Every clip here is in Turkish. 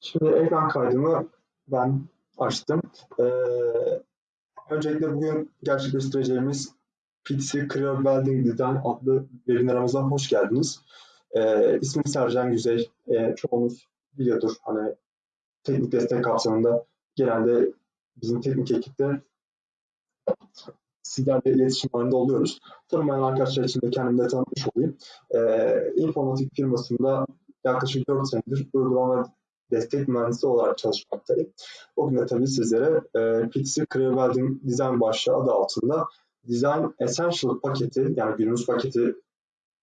Şimdi ekran kaydımı ben açtım. Ee, öncelikle bugün gerçekleştireceğimiz PTC Career Building Design adlı webinarımıza hoş geldiniz. Ee, ismim Sercan Güzey. Ee, çoğunuz biliyordur. Hani teknik destek kapsamında genelde bizim teknik ekipte sizlerle iletişim halinde oluyoruz. Tanımayan arkadaşlar için de kendimi de tanıtmış olayım. Ee, informatik firmasında yaklaşık 4 senedir uygulama destek mühendisi olarak çalışmaktayım. Bugün de tabii sizlere e, PTC Career Building Design başlığı adı altında Design Essential paketi yani günümüz paketi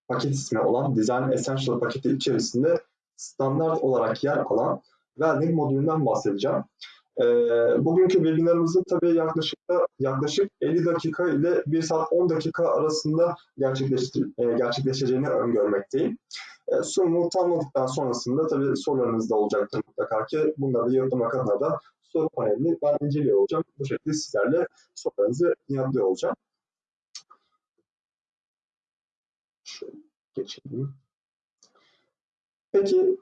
paket ismi olan Design Essential paketi içerisinde standart olarak yer alan Welding modülünden bahsedeceğim. E, bugünkü webinarımızın tabii yaklaşık yaklaşık 50 dakika ile 1 saat 10 dakika arasında e, gerçekleşeceğini öngörmekteyim. E, sunumu tamamladıktan sonrasında tabii sorularınız da olacaktır mutlaka ki bunları yanıtlamak adına da soru panelini ben inceliyor olacağım. Bu şekilde sizlerle sorularınızı yanıtlıyor olacağım. Şöyle geçelim. Peki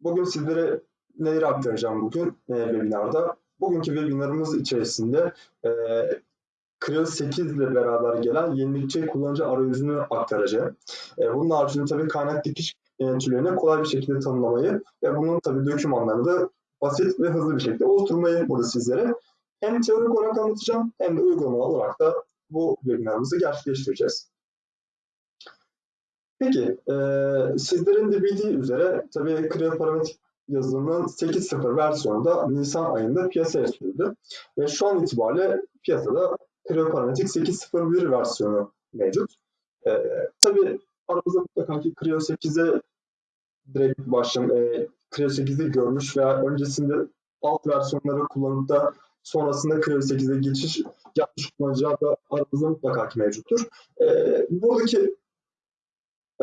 bugün sizlere neleri aktaracağım bugün e, webinarda? Bugünkü webinarımız içerisinde e, Creo 8 ile beraber gelen yenilikçi kullanıcı arayüzünü aktaracağım. E, bunun haricinde tabii kaynak dikiş türlerini kolay bir şekilde tanımlamayı ve bunun tabii dokümanlarını da basit ve hızlı bir şekilde oluşturmayı burada sizlere hem teorik olarak anlatacağım hem de uygulama olarak da bu webinarımızı gerçekleştireceğiz. Peki, e, sizlerin de bildiği üzere tabii Creo Parametrik yazılımının 8.0 versiyonu da Nisan ayında piyasaya sürüldü. Ve şu an itibariyle piyasada Creo Parametrik 8.01 versiyonu mevcut. E, tabii aramızda mutlaka ki Creo 8'e direkt başlam e, Creo 8'i görmüş veya öncesinde alt versiyonları kullanıp da sonrasında Creo 8'e geçiş yapmış kullanıcılar da aramızda mutlaka ki mevcuttur. E, buradaki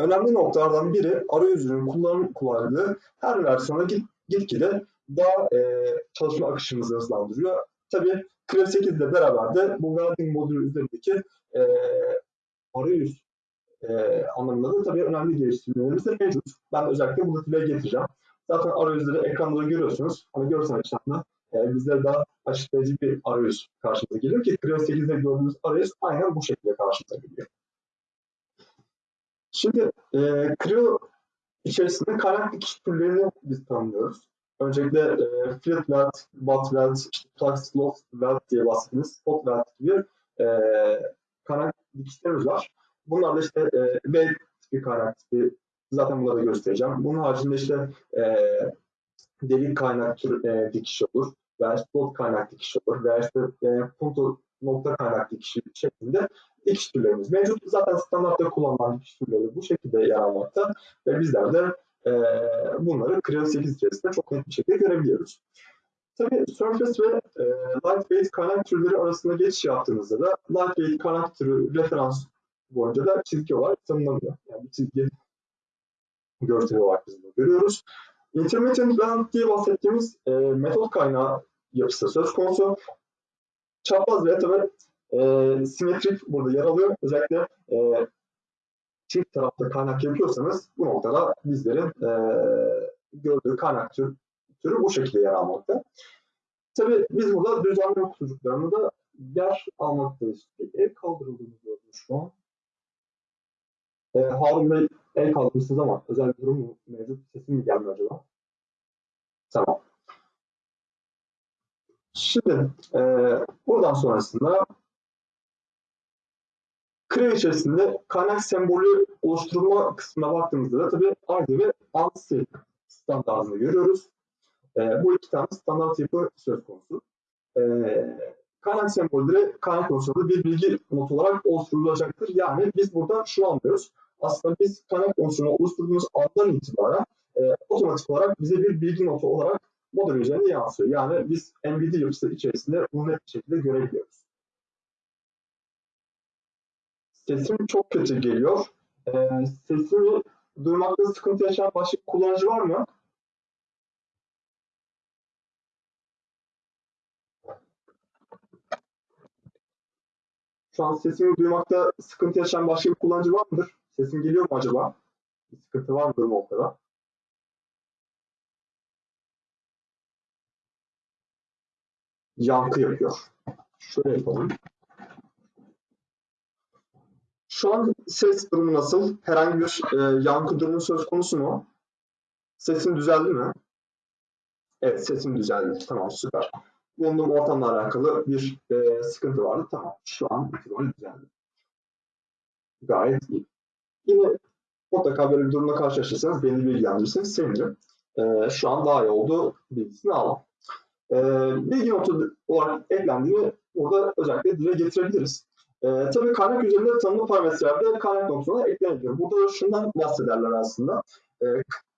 önemli noktalardan biri arayüzünün kullanım kolaylığı her versiyona git, gitgide daha e, çalışma akışımızı hızlandırıyor. Tabii Creo 8 ile beraber de bu welding modülü üzerindeki e, arayüz e, anlamında da tabii önemli geliştirmelerimiz de mevcut. Ben özellikle bunu dile getireceğim. Zaten arayüzleri ekranda görüyorsunuz. Hani görsel açıdan e, bizlere daha açıklayıcı bir arayüz karşımıza geliyor ki Creo 8'de gördüğümüz arayüz aynen bu şekilde karşımıza geliyor. Şimdi e, Creo içerisinde kaynak dikiş türlerini biz tanımlıyoruz. Öncelikle e, field weld, butt weld, işte weld diye bahsettiğimiz spot weld gibi e, kaynak dikişlerimiz var. Bunlar da işte e, weld tipi kaynak. Zaten bunları göstereceğim. Bunun haricinde işte e, delik kaynak tür, e, dikişi olur veya slot kaynak dikişi olur veya işte e, punto nokta kaynak dikişi şeklinde dikiş türlerimiz mevcut. Zaten standartta kullanılan dikiş türleri bu şekilde yer almakta ve bizler de e, bunları Creo 8 içerisinde çok net bir şekilde görebiliyoruz. Tabii Surface ve e, Lightweight kaynak türleri arasında geçiş yaptığınızda da Lightweight kaynak türü referans boyunca da çizgi olarak tanımlanıyor. Yani bir çizgi görsel olarak biz bunu görüyoruz. Intermittent blend diye bahsettiğimiz e, metot kaynağı yapısı söz konusu. Çapraz ve tabii e, simetrik burada yer alıyor. Özellikle e, çift tarafta kaynak yapıyorsanız bu noktada bizlerin e, gördüğü kaynak tür, türü bu şekilde yer almakta. Tabii biz burada düzenleme kutucuklarını da yer almaktayız. El kaldırıldığını gördüm şu an. E, Harun Bey el kaldırmışsınız ama özel bir durum mu mevcut? Sesim mi gelmiyor acaba? Tamam. Şimdi e, buradan sonrasında Creo içerisinde kaynak sembolü oluşturma kısmına baktığımızda da tabii ARGE ve ANSI standartını görüyoruz. E, bu iki tane standart yapı söz konusu. E, kaynak sembolleri kaynak konusunda bir bilgi not olarak oluşturulacaktır. Yani biz burada şunu anlıyoruz. Aslında biz kaynak konusunu oluşturduğumuz andan itibaren e, otomatik olarak bize bir bilgi notu olarak model üzerinde yansıyor. Yani biz MVD yapısı içerisinde bunu net bir şekilde görebiliyoruz. Sesim çok kötü geliyor. Ee, sesimi duymakta sıkıntı yaşayan başka kullanıcı var mı? Şu an sesimi duymakta sıkıntı yaşayan başka bir kullanıcı var mıdır? Sesim geliyor mu acaba? Bir sıkıntı var mıdır bu noktada? yankı yapıyor. Şöyle yapalım. Şu an ses durumu nasıl? Herhangi bir e, yankı durumu söz konusu mu? Sesin düzeldi mi? Evet sesim düzeldi. Tamam süper. Bulunduğum ortamla alakalı bir e, sıkıntı vardı. Tamam. Şu an itibariyle düzeldi. Gayet iyi. Yine mutlaka böyle bir durumla karşılaşırsanız beni bilgilendirirseniz sevinirim. E, şu an daha iyi oldu bilgisini alalım. E, bilgi notu olarak eklendiğini burada özellikle dile getirebiliriz. E, tabii kaynak üzerinde tanımlı parametrelerde kaynak notuna eklenebiliyor. Burada şundan bahsederler aslında. E,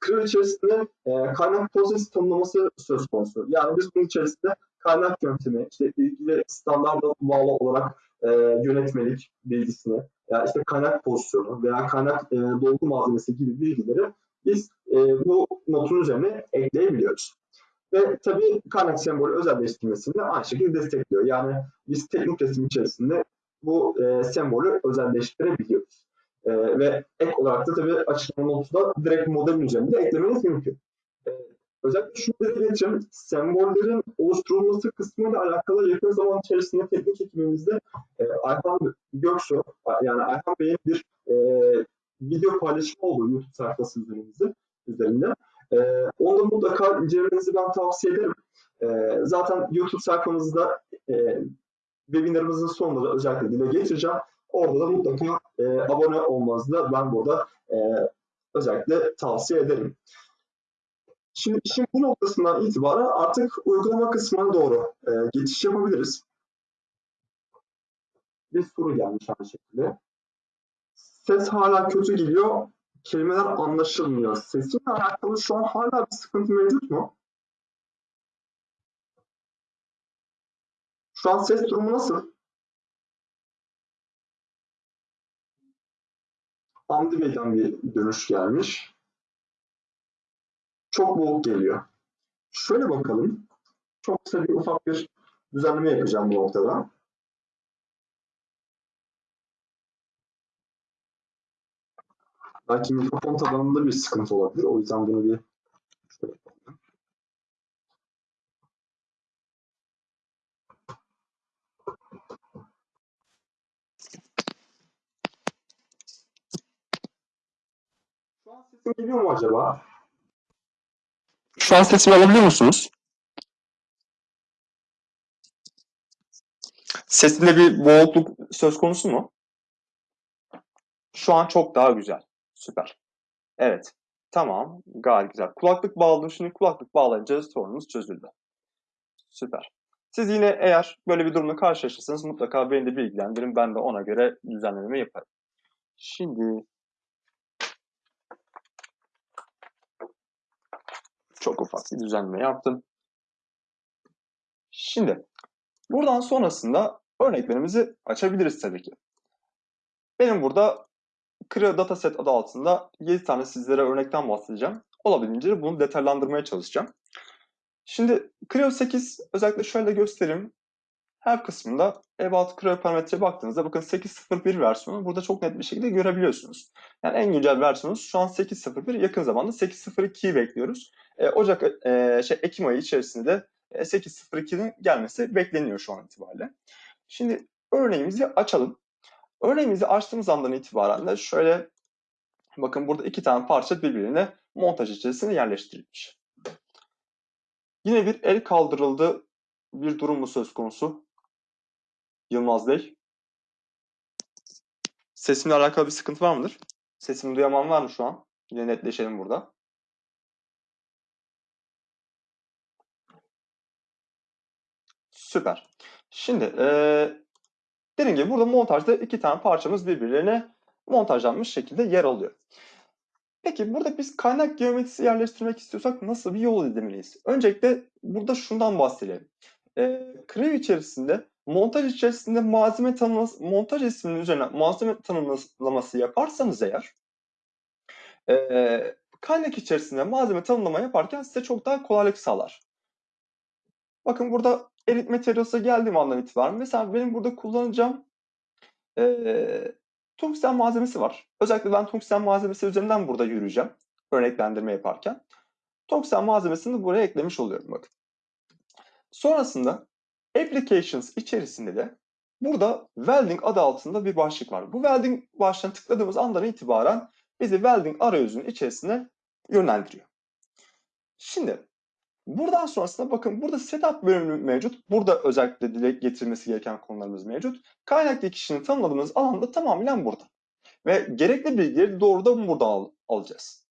Kırıl içerisinde e, kaynak prosesi tanımlaması söz konusu. Yani biz bunun içerisinde kaynak yöntemi, işte ilgili standarda bağlı olarak e, yönetmelik bilgisini, yani işte kaynak pozisyonu veya kaynak e, dolgu malzemesi gibi bilgileri biz e, bu notun üzerine ekleyebiliyoruz. Ve tabii kaynak sembolü özelleştirmesini de aynı şekilde destekliyor. Yani biz teknik resim içerisinde bu e, sembolü özelleştirebiliyoruz. E, ve ek olarak da tabii açıklama notu da direkt modelin üzerinde eklemeniz mümkün. E, özellikle şunu dile getireyim, sembollerin oluşturulması kısmıyla alakalı yakın zaman içerisinde teknik ekibimizde e, Ayhan Göksu, yani Ayhan Bey'in bir e, video paylaşımı oldu YouTube sayfası üzerimizde, üzerinde. E, onu da mutlaka incelemenizi ben tavsiye ederim. E, zaten YouTube sayfamızda e, webinarımızın sonunda da özellikle dile getireceğim. Orada da mutlaka e, abone olmanızı da ben burada e, özellikle tavsiye ederim. Şimdi işin bu noktasından itibaren artık uygulama kısmına doğru e, geçiş yapabiliriz. Bir soru gelmiş aynı şekilde. Ses hala kötü geliyor, kelimeler anlaşılmıyor. Sesinle alakalı şu an hala bir sıkıntı mevcut mu? Şu an ses durumu nasıl? Hamdi Bey'den bir dönüş gelmiş. Çok boğuk geliyor. Şöyle bakalım. Çok kısa bir ufak bir düzenleme yapacağım bu noktada. Belki mikrofon tabanında bir sıkıntı olabilir. O yüzden bunu bir şöyle yapalım. Şu an sesim geliyor mu acaba? Şu an sesimi alabiliyor musunuz? Sesimde bir boğukluk söz konusu mu? Şu an çok daha güzel. Süper. Evet. Tamam. Gayet güzel. Kulaklık bağladım. Şimdi kulaklık bağlayınca sorunumuz çözüldü. Süper. Siz yine eğer böyle bir durumla karşılaşırsanız mutlaka beni de bilgilendirin. Ben de ona göre düzenlememi yaparım. Şimdi çok ufak bir düzenleme yaptım. Şimdi buradan sonrasında örneklerimizi açabiliriz tabii ki. Benim burada Creo Dataset adı altında 7 tane sizlere örnekten bahsedeceğim. Olabildiğince bunu detaylandırmaya çalışacağım. Şimdi Creo 8 özellikle şöyle göstereyim. Her kısmında About Creo parametre baktığınızda bakın 8.01 versiyonu burada çok net bir şekilde görebiliyorsunuz. Yani en güncel versiyonumuz şu an 8.01 yakın zamanda 8.02'yi bekliyoruz. E, Ocak e, şey Ekim ayı içerisinde de e, 8.02'nin gelmesi bekleniyor şu an itibariyle. Şimdi örneğimizi açalım. Örneğimizi açtığımız andan itibaren de şöyle bakın burada iki tane parça birbirine montaj içerisine yerleştirilmiş. Yine bir el kaldırıldı bir durum mu söz konusu? Yılmaz Bey. Sesimle alakalı bir sıkıntı var mıdır? Sesimi duyaman var mı şu an? Yine netleşelim burada. Süper. Şimdi ee, dediğim gibi burada montajda iki tane parçamız birbirlerine montajlanmış şekilde yer alıyor. Peki burada biz kaynak geometrisi yerleştirmek istiyorsak nasıl bir yol izlemeliyiz? Öncelikle burada şundan bahsedelim. E, Creo içerisinde montaj içerisinde malzeme tanımlaması, montaj isminin üzerine malzeme tanımlaması yaparsanız eğer e, kaynak içerisinde malzeme tanımlama yaparken size çok daha kolaylık sağlar. Bakın burada Edit Materials'a geldiğim andan itibaren mesela benim burada kullanacağım e, tungsten malzemesi var. Özellikle ben tungsten malzemesi üzerinden burada yürüyeceğim. Örneklendirme yaparken. Tungsten malzemesini buraya eklemiş oluyorum bakın. Sonrasında Applications içerisinde de burada Welding adı altında bir başlık var. Bu Welding başlığına tıkladığımız andan itibaren bizi Welding arayüzünün içerisine yönlendiriyor. Şimdi buradan sonrasında bakın burada setup bölümü mevcut. Burada özellikle dile getirilmesi gereken konularımız mevcut. Kaynak dikişini tanımladığımız alanda tamamen burada. Ve gerekli bilgileri doğrudan buradan al alacağız.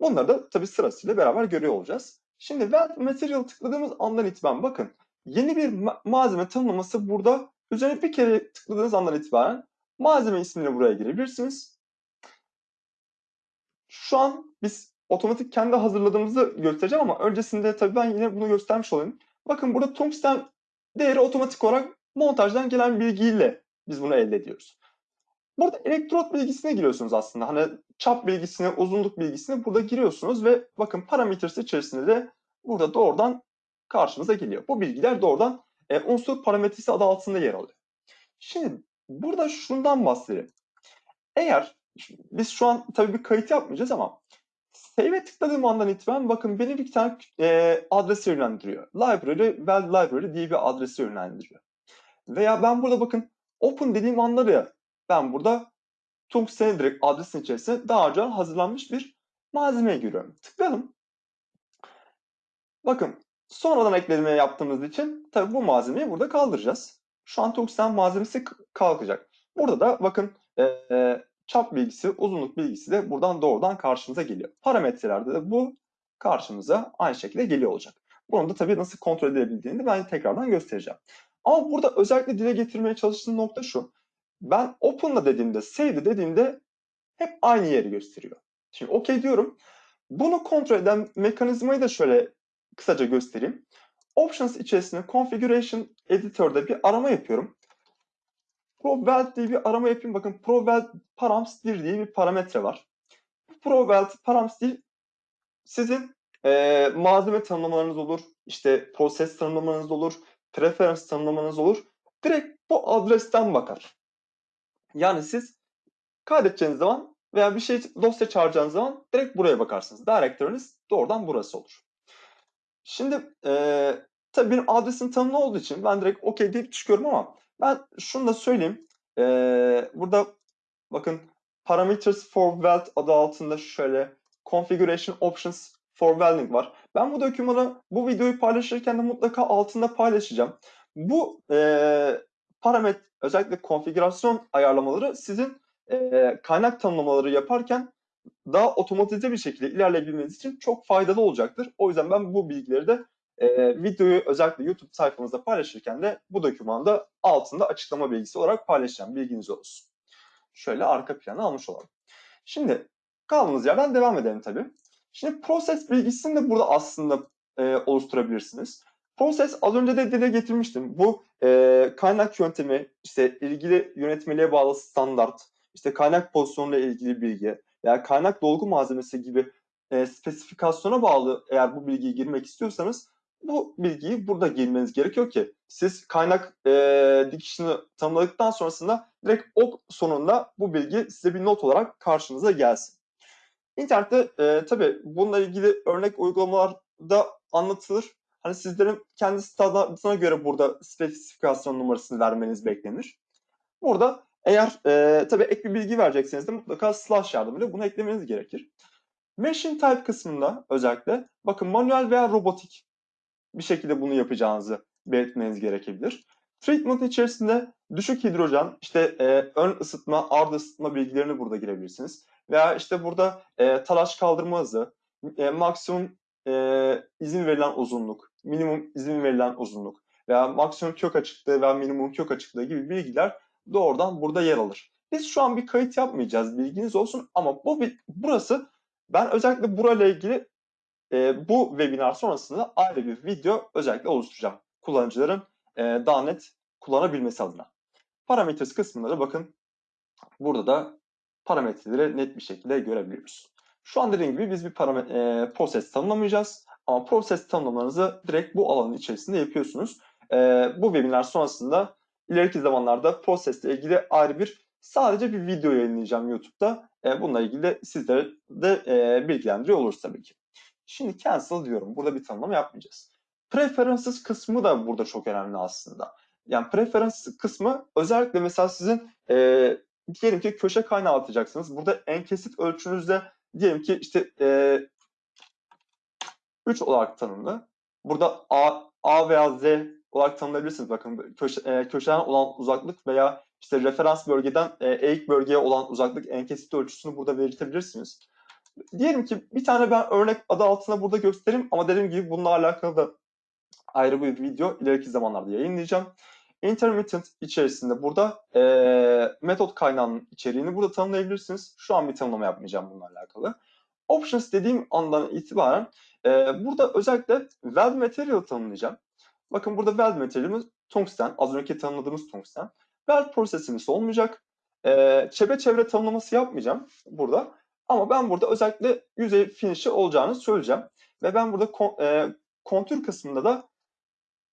Bunları da tabii sırasıyla beraber görüyor olacağız. Şimdi Weld Material tıkladığımız andan itibaren bakın yeni bir ma malzeme tanımlaması burada. Üzerine bir kere tıkladığınız andan itibaren malzeme ismini buraya girebilirsiniz. Şu an biz otomatik kendi hazırladığımızı göstereceğim ama öncesinde tabii ben yine bunu göstermiş olayım. Bakın burada tungsten değeri otomatik olarak montajdan gelen bilgiyle biz bunu elde ediyoruz. Burada elektrot bilgisine giriyorsunuz aslında. Hani çap bilgisine, uzunluk bilgisine burada giriyorsunuz ve bakın parametresi içerisinde de burada doğrudan karşımıza geliyor. Bu bilgiler doğrudan e, unsur parametresi adı altında yer alıyor. Şimdi burada şundan bahsedelim. Eğer biz şu an tabii bir kayıt yapmayacağız ama Save'e tıkladığım andan itibaren bakın beni bir tane e, adrese yönlendiriyor. Library, well library diye bir adrese yönlendiriyor. Veya ben burada bakın open dediğim anları ben burada Tungsten'in direkt adresin içerisine daha önce hazırlanmış bir malzemeye giriyorum. Tıkladım. Bakın sonradan ekleme yaptığımız için tabii bu malzemeyi burada kaldıracağız. Şu an Tungsten malzemesi kalkacak. Burada da bakın e, e, çap bilgisi, uzunluk bilgisi de buradan doğrudan karşımıza geliyor. Parametrelerde de bu karşımıza aynı şekilde geliyor olacak. Bunu da tabii nasıl kontrol edebildiğini de ben tekrardan göstereceğim. Ama burada özellikle dile getirmeye çalıştığım nokta şu. Ben open'la dediğimde, save'de dediğimde hep aynı yeri gösteriyor. Şimdi OK diyorum. Bunu kontrol eden mekanizmayı da şöyle kısaca göstereyim. Options içerisinde Configuration Editor'da bir arama yapıyorum. ProWeld diye bir arama yapayım. Bakın ProWeld params 1 diye bir parametre var. ProWeld params 1 sizin e, malzeme tanımlamalarınız olur, işte proses tanımlamanız olur, preference tanımlamanız olur. Direkt bu adresten bakar. Yani siz kaydedeceğiniz zaman veya bir şey dosya çağıracağınız zaman direkt buraya bakarsınız. Direktörünüz doğrudan burası olur. Şimdi e, tabii benim adresim tanımlı olduğu için ben direkt OK deyip çıkıyorum ama ben şunu da söyleyeyim. E, burada bakın Parameters for Weld adı altında şöyle Configuration Options for Welding var. Ben bu dokümanı, bu videoyu paylaşırken de mutlaka altında paylaşacağım. Bu e, parametre, özellikle konfigürasyon ayarlamaları sizin e, kaynak tanımlamaları yaparken daha otomatize bir şekilde ilerleyebilmeniz için çok faydalı olacaktır. O yüzden ben bu bilgileri de e, videoyu özellikle YouTube sayfamızda paylaşırken de bu dokümanda altında açıklama bilgisi olarak paylaşacağım. Bilginiz olsun. Şöyle arka planı almış olalım. Şimdi kaldığımız yerden devam edelim tabii. Şimdi proses bilgisini de burada aslında e, oluşturabilirsiniz. Proses az önce de dile getirmiştim. Bu e, kaynak yöntemi, işte ilgili yönetmeliğe bağlı standart, işte kaynak pozisyonuyla ilgili bilgi veya kaynak dolgu malzemesi gibi e, spesifikasyona bağlı eğer bu bilgiyi girmek istiyorsanız bu bilgiyi burada girmeniz gerekiyor ki siz kaynak e, dikişini tanımladıktan sonrasında direkt ok sonunda bu bilgi size bir not olarak karşınıza gelsin. İnternette e, tabii bununla ilgili örnek uygulamalar da anlatılır. Hani sizlerin kendi standartına göre burada spesifikasyon numarasını vermeniz beklenir. Burada eğer e, tabii ek bir bilgi verecekseniz de mutlaka slash yardımıyla bunu eklemeniz gerekir. Machine type kısmında özellikle bakın manuel veya robotik bir şekilde bunu yapacağınızı belirtmeniz gerekebilir. Treatment içerisinde düşük hidrojen, işte e, ön ısıtma, ard ısıtma bilgilerini burada girebilirsiniz. Veya işte burada e, talaş kaldırma hızı, e, maksimum e, izin verilen uzunluk, minimum izin verilen uzunluk veya maksimum kök açıklığı veya minimum kök açıklığı gibi bilgiler doğrudan burada yer alır. Biz şu an bir kayıt yapmayacağız bilginiz olsun ama bu burası ben özellikle burayla ilgili e, bu webinar sonrasında ayrı bir video özellikle oluşturacağım. Kullanıcıların e, daha net kullanabilmesi adına. Parametres kısmında da bakın burada da parametreleri net bir şekilde görebiliyoruz. Şu an dediğim gibi biz bir e, proses tanımlamayacağız. Ama proses tanımlamanızı direkt bu alanın içerisinde yapıyorsunuz. E, bu webinar sonrasında ileriki zamanlarda prosesle ilgili ayrı bir sadece bir video yayınlayacağım YouTube'da. E, bununla ilgili de sizlere de e, bilgilendiriyor oluruz tabii ki. Şimdi cancel diyorum. Burada bir tanımlama yapmayacağız. preferences kısmı da burada çok önemli aslında. Yani preference kısmı özellikle mesela sizin e, diyelim ki köşe kaynağı atacaksınız. Burada en kesit ölçünüzde diyelim ki işte e, 3 olarak tanımlı. Burada A, A veya Z olarak tanımlayabilirsiniz. Bakın köşe, e, köşeden olan uzaklık veya işte referans bölgeden e, eğik bölgeye olan uzaklık en kesit ölçüsünü burada belirtebilirsiniz. Diyelim ki bir tane ben örnek adı altına burada göstereyim ama dediğim gibi bununla alakalı da ayrı bir video ileriki zamanlarda yayınlayacağım. Intermittent içerisinde burada e, metot kaynağının içeriğini burada tanımlayabilirsiniz. Şu an bir tanımlama yapmayacağım bununla alakalı. Options dediğim andan itibaren e, burada özellikle weld material tanımlayacağım. Bakın burada weld materialimiz tungsten. Az önceki tanımladığımız tungsten. Weld prosesimiz olmayacak. E, çevre tanımlaması yapmayacağım burada. Ama ben burada özellikle yüzey finish'i olacağını söyleyeceğim. Ve ben burada e, kontür kısmında da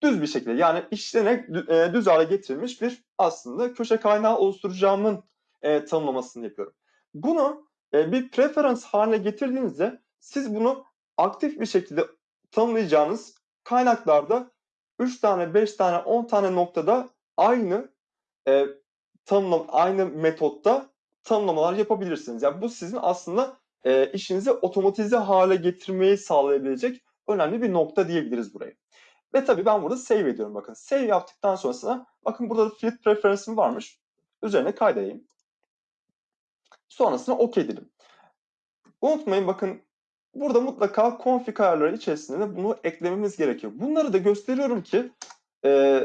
düz bir şekilde yani işlenerek düz hale getirilmiş bir aslında köşe kaynağı oluşturacağımın e, tanımlamasını yapıyorum. Bunu e, bir preference haline getirdiğinizde siz bunu aktif bir şekilde tanımlayacağınız kaynaklarda 3 tane, 5 tane, 10 tane noktada aynı e, tanımlama, aynı metotta tanımlamalar yapabilirsiniz. Yani bu sizin aslında e, işinizi otomatize hale getirmeyi sağlayabilecek önemli bir nokta diyebiliriz buraya. Ve tabii ben burada save ediyorum bakın. Save yaptıktan sonrasında bakın burada da field preference'im varmış. Üzerine kaydedeyim. Sonrasında OK dedim. Unutmayın bakın burada mutlaka config ayarları içerisinde de bunu eklememiz gerekiyor. Bunları da gösteriyorum ki e,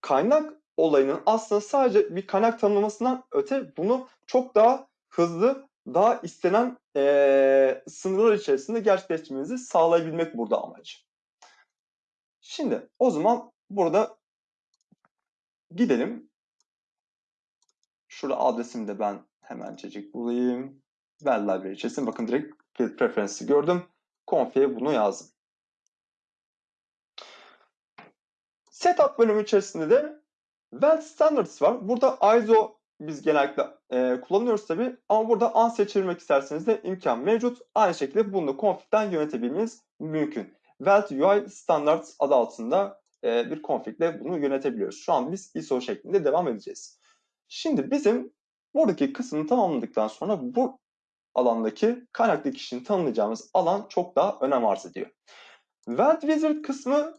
kaynak olayının aslında sadece bir kaynak tanımlamasından öte bunu çok daha hızlı, daha istenen e, sınırlar içerisinde gerçekleştirmenizi sağlayabilmek burada amaç. Şimdi o zaman burada gidelim. Şurada adresimi de ben hemencecik bulayım. Well Library içerisinde bakın direkt Field Preference'i gördüm. Config'e bunu yazdım. Setup bölümü içerisinde de Well Standards var. Burada ISO biz genellikle e, kullanıyoruz tabi ama burada an seçilmek isterseniz de imkan mevcut. Aynı şekilde bunu da config'den yönetebilmeniz mümkün. Welt UI Standards adı altında e, bir configle bunu yönetebiliyoruz. Şu an biz ISO şeklinde devam edeceğiz. Şimdi bizim buradaki kısmını tamamladıktan sonra bu alandaki kaynak dikişini tanımlayacağımız alan çok daha önem arz ediyor. Weld Wizard kısmı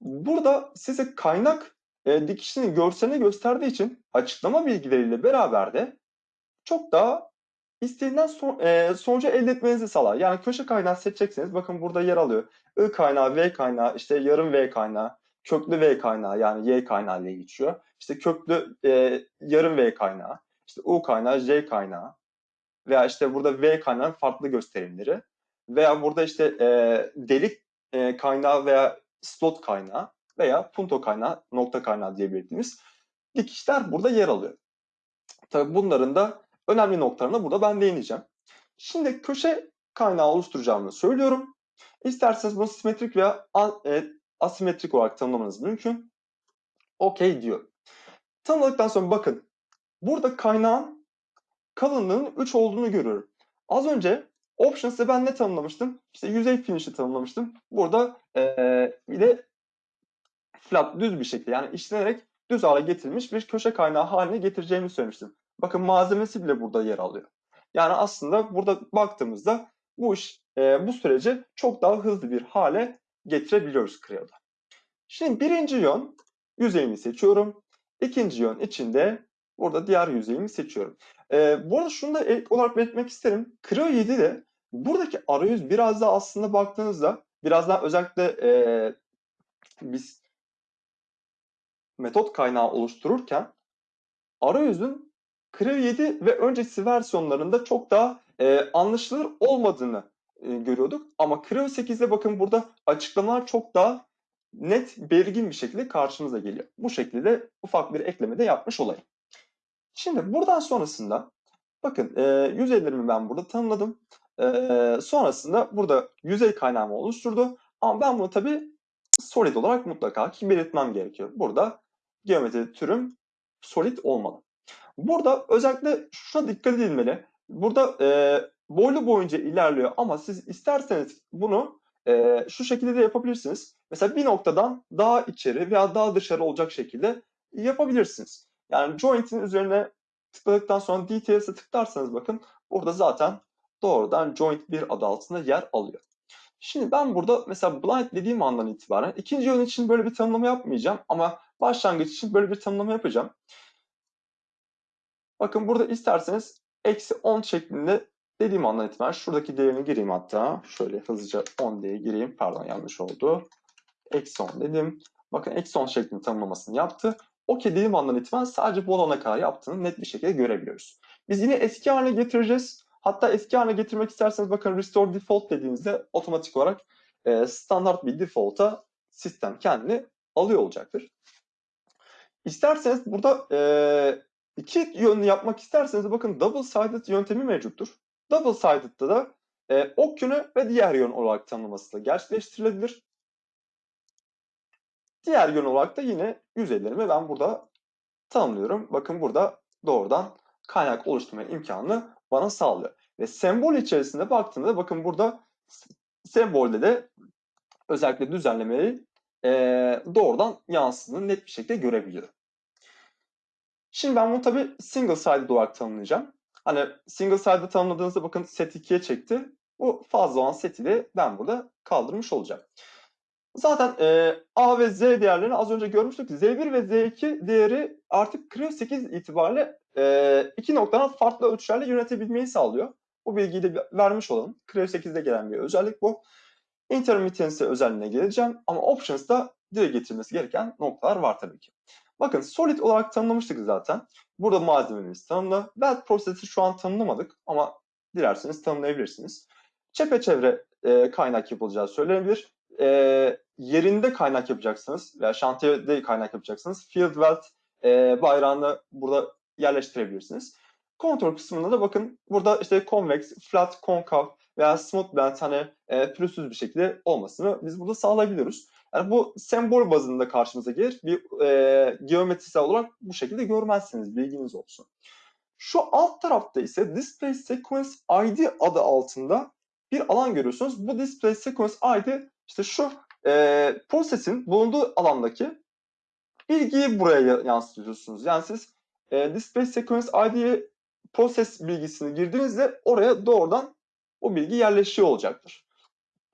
burada size kaynak e, dikişini görselini gösterdiği için açıklama bilgileriyle beraber de çok daha istenilen son, e, sonucu elde etmenizi sağlar. Yani köşe kaynağı seçecekseniz bakın burada yer alıyor. I kaynağı, V kaynağı, işte yarım V kaynağı, köklü V kaynağı yani Y kaynağı diye geçiyor. İşte köklü e, yarım V kaynağı, işte U kaynağı, J kaynağı veya işte burada V kaynağı farklı gösterimleri veya burada işte e, delik e, kaynağı veya slot kaynağı veya punto kaynağı, nokta kaynağı diye dikişler burada yer alıyor. Tabii bunların da önemli noktalarına burada ben değineceğim. Şimdi köşe kaynağı oluşturacağımı söylüyorum. İsterseniz bunu simetrik veya e, asimetrik olarak tanımlamanız mümkün. OK diyor. Tanımladıktan sonra bakın burada kaynağın kalınlığının 3 olduğunu görüyorum. Az önce Options'ta ben ne tanımlamıştım? İşte yüzey finish'i tanımlamıştım. Burada ee, bir de flat düz bir şekilde yani işlenerek düz hale getirilmiş bir köşe kaynağı haline getireceğimi söylemiştim. Bakın malzemesi bile burada yer alıyor. Yani aslında burada baktığımızda bu iş e, bu süreci çok daha hızlı bir hale getirebiliyoruz Creo'da. Şimdi birinci yön yüzeyimi seçiyorum. İkinci yön içinde burada diğer yüzeyimi seçiyorum. E, bu arada şunu da ek olarak belirtmek isterim. Creo 7'de buradaki arayüz biraz daha aslında baktığınızda biraz daha özellikle e, biz metot kaynağı oluştururken arayüzün Creo 7 ve öncesi versiyonlarında çok daha e, anlaşılır olmadığını e, görüyorduk. Ama Creo 8'de bakın burada açıklamalar çok daha net, belirgin bir şekilde karşımıza geliyor. Bu şekilde ufak bir ekleme de yapmış olayım. Şimdi buradan sonrasında bakın e, yüzeylerimi ben burada tanımladım. E, sonrasında burada yüzey kaynağımı oluşturdu. Ama ben bunu tabii solid olarak mutlaka ki belirtmem gerekiyor. Burada geometri türüm solid olmalı. Burada özellikle şuna dikkat edilmeli. Burada e, boylu boyunca ilerliyor ama siz isterseniz bunu e, şu şekilde de yapabilirsiniz. Mesela bir noktadan daha içeri veya daha dışarı olacak şekilde yapabilirsiniz. Yani joint'in üzerine tıkladıktan sonra details'e tıklarsanız bakın burada zaten doğrudan joint 1 adı altında yer alıyor. Şimdi ben burada mesela blind dediğim andan itibaren ikinci yön için böyle bir tanımlama yapmayacağım ama başlangıç için böyle bir tanımlama yapacağım. Bakın burada isterseniz eksi 10 şeklinde dediğim andan itibaren şuradaki değerini gireyim hatta. Şöyle hızlıca 10 diye gireyim. Pardon yanlış oldu. Eksi 10 dedim. Bakın eksi 10 şeklinde tanımlamasını yaptı. OK dediğim andan itibaren sadece bu olana kadar yaptığını net bir şekilde görebiliyoruz. Biz yine eski haline getireceğiz. Hatta eski haline getirmek isterseniz bakın restore default dediğinizde otomatik olarak e, standart bir default'a sistem kendini alıyor olacaktır. İsterseniz burada e, iki yönlü yapmak isterseniz bakın double sided yöntemi mevcuttur. Double sided'da da e, ok yönü ve diğer yön olarak tanımlaması da gerçekleştirilebilir. Diğer yön olarak da yine yüzeylerimi ben burada tanımlıyorum. Bakın burada doğrudan kaynak oluşturma imkanını bana sağlıyor. Ve sembol içerisinde baktığımda bakın burada sembolde de özellikle düzenlemeyi e, doğrudan yansıdığını net bir şekilde görebiliyorum. Şimdi ben bunu tabii single sided olarak tanımlayacağım. Hani single sided tanımladığınızda bakın set 2'ye çekti. Bu fazla olan seti de ben burada kaldırmış olacağım. Zaten e, A ve Z değerlerini az önce görmüştük. Z1 ve Z2 değeri artık Creo 8 itibariyle e, iki noktadan farklı ölçülerle yönetebilmeyi sağlıyor. Bu bilgiyi de vermiş olalım. Creo 8'de gelen bir özellik bu. Intermittency özelliğine geleceğim ama Options'da dile getirmesi gereken noktalar var tabii ki. Bakın solid olarak tanımlamıştık zaten. Burada malzememiz tanımlı. Weld prosesi şu an tanımlamadık ama dilerseniz tanımlayabilirsiniz. Çepeçevre e, kaynak yapılacağı söylenebilir. E, yerinde kaynak yapacaksınız veya şantiyede kaynak yapacaksınız. Field weld e, bayrağını burada yerleştirebilirsiniz. Kontrol kısmında da bakın burada işte convex, flat, konkav veya smooth bend hani e, pürüzsüz bir şekilde olmasını biz burada sağlayabiliyoruz. Yani bu sembol bazında karşımıza gelir. Bir e, geometrisel olarak bu şekilde görmezsiniz. Bilginiz olsun. Şu alt tarafta ise Display Sequence ID adı altında bir alan görüyorsunuz. Bu Display Sequence ID işte şu e, prosesin bulunduğu alandaki bilgiyi buraya yansıtıyorsunuz. Yani siz e, Display Sequence ID'ye proses bilgisini girdiğinizde oraya doğrudan o bilgi yerleşiyor olacaktır.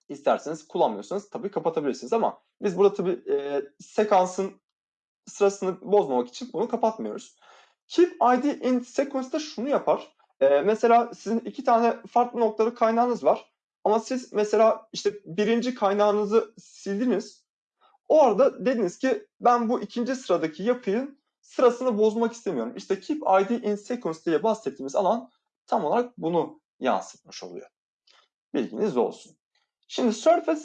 İsterseniz kullanmıyorsanız tabii kapatabilirsiniz ama biz burada tabii e, sekansın sırasını bozmamak için bunu kapatmıyoruz. Keep ID in sequence'da şunu yapar. E, mesela sizin iki tane farklı noktalı kaynağınız var. Ama siz mesela işte birinci kaynağınızı sildiniz. O arada dediniz ki ben bu ikinci sıradaki yapıyın sırasını bozmak istemiyorum. İşte keep ID in sequence diye bahsettiğimiz alan tam olarak bunu yansıtmış oluyor. Bilginiz olsun. Şimdi surface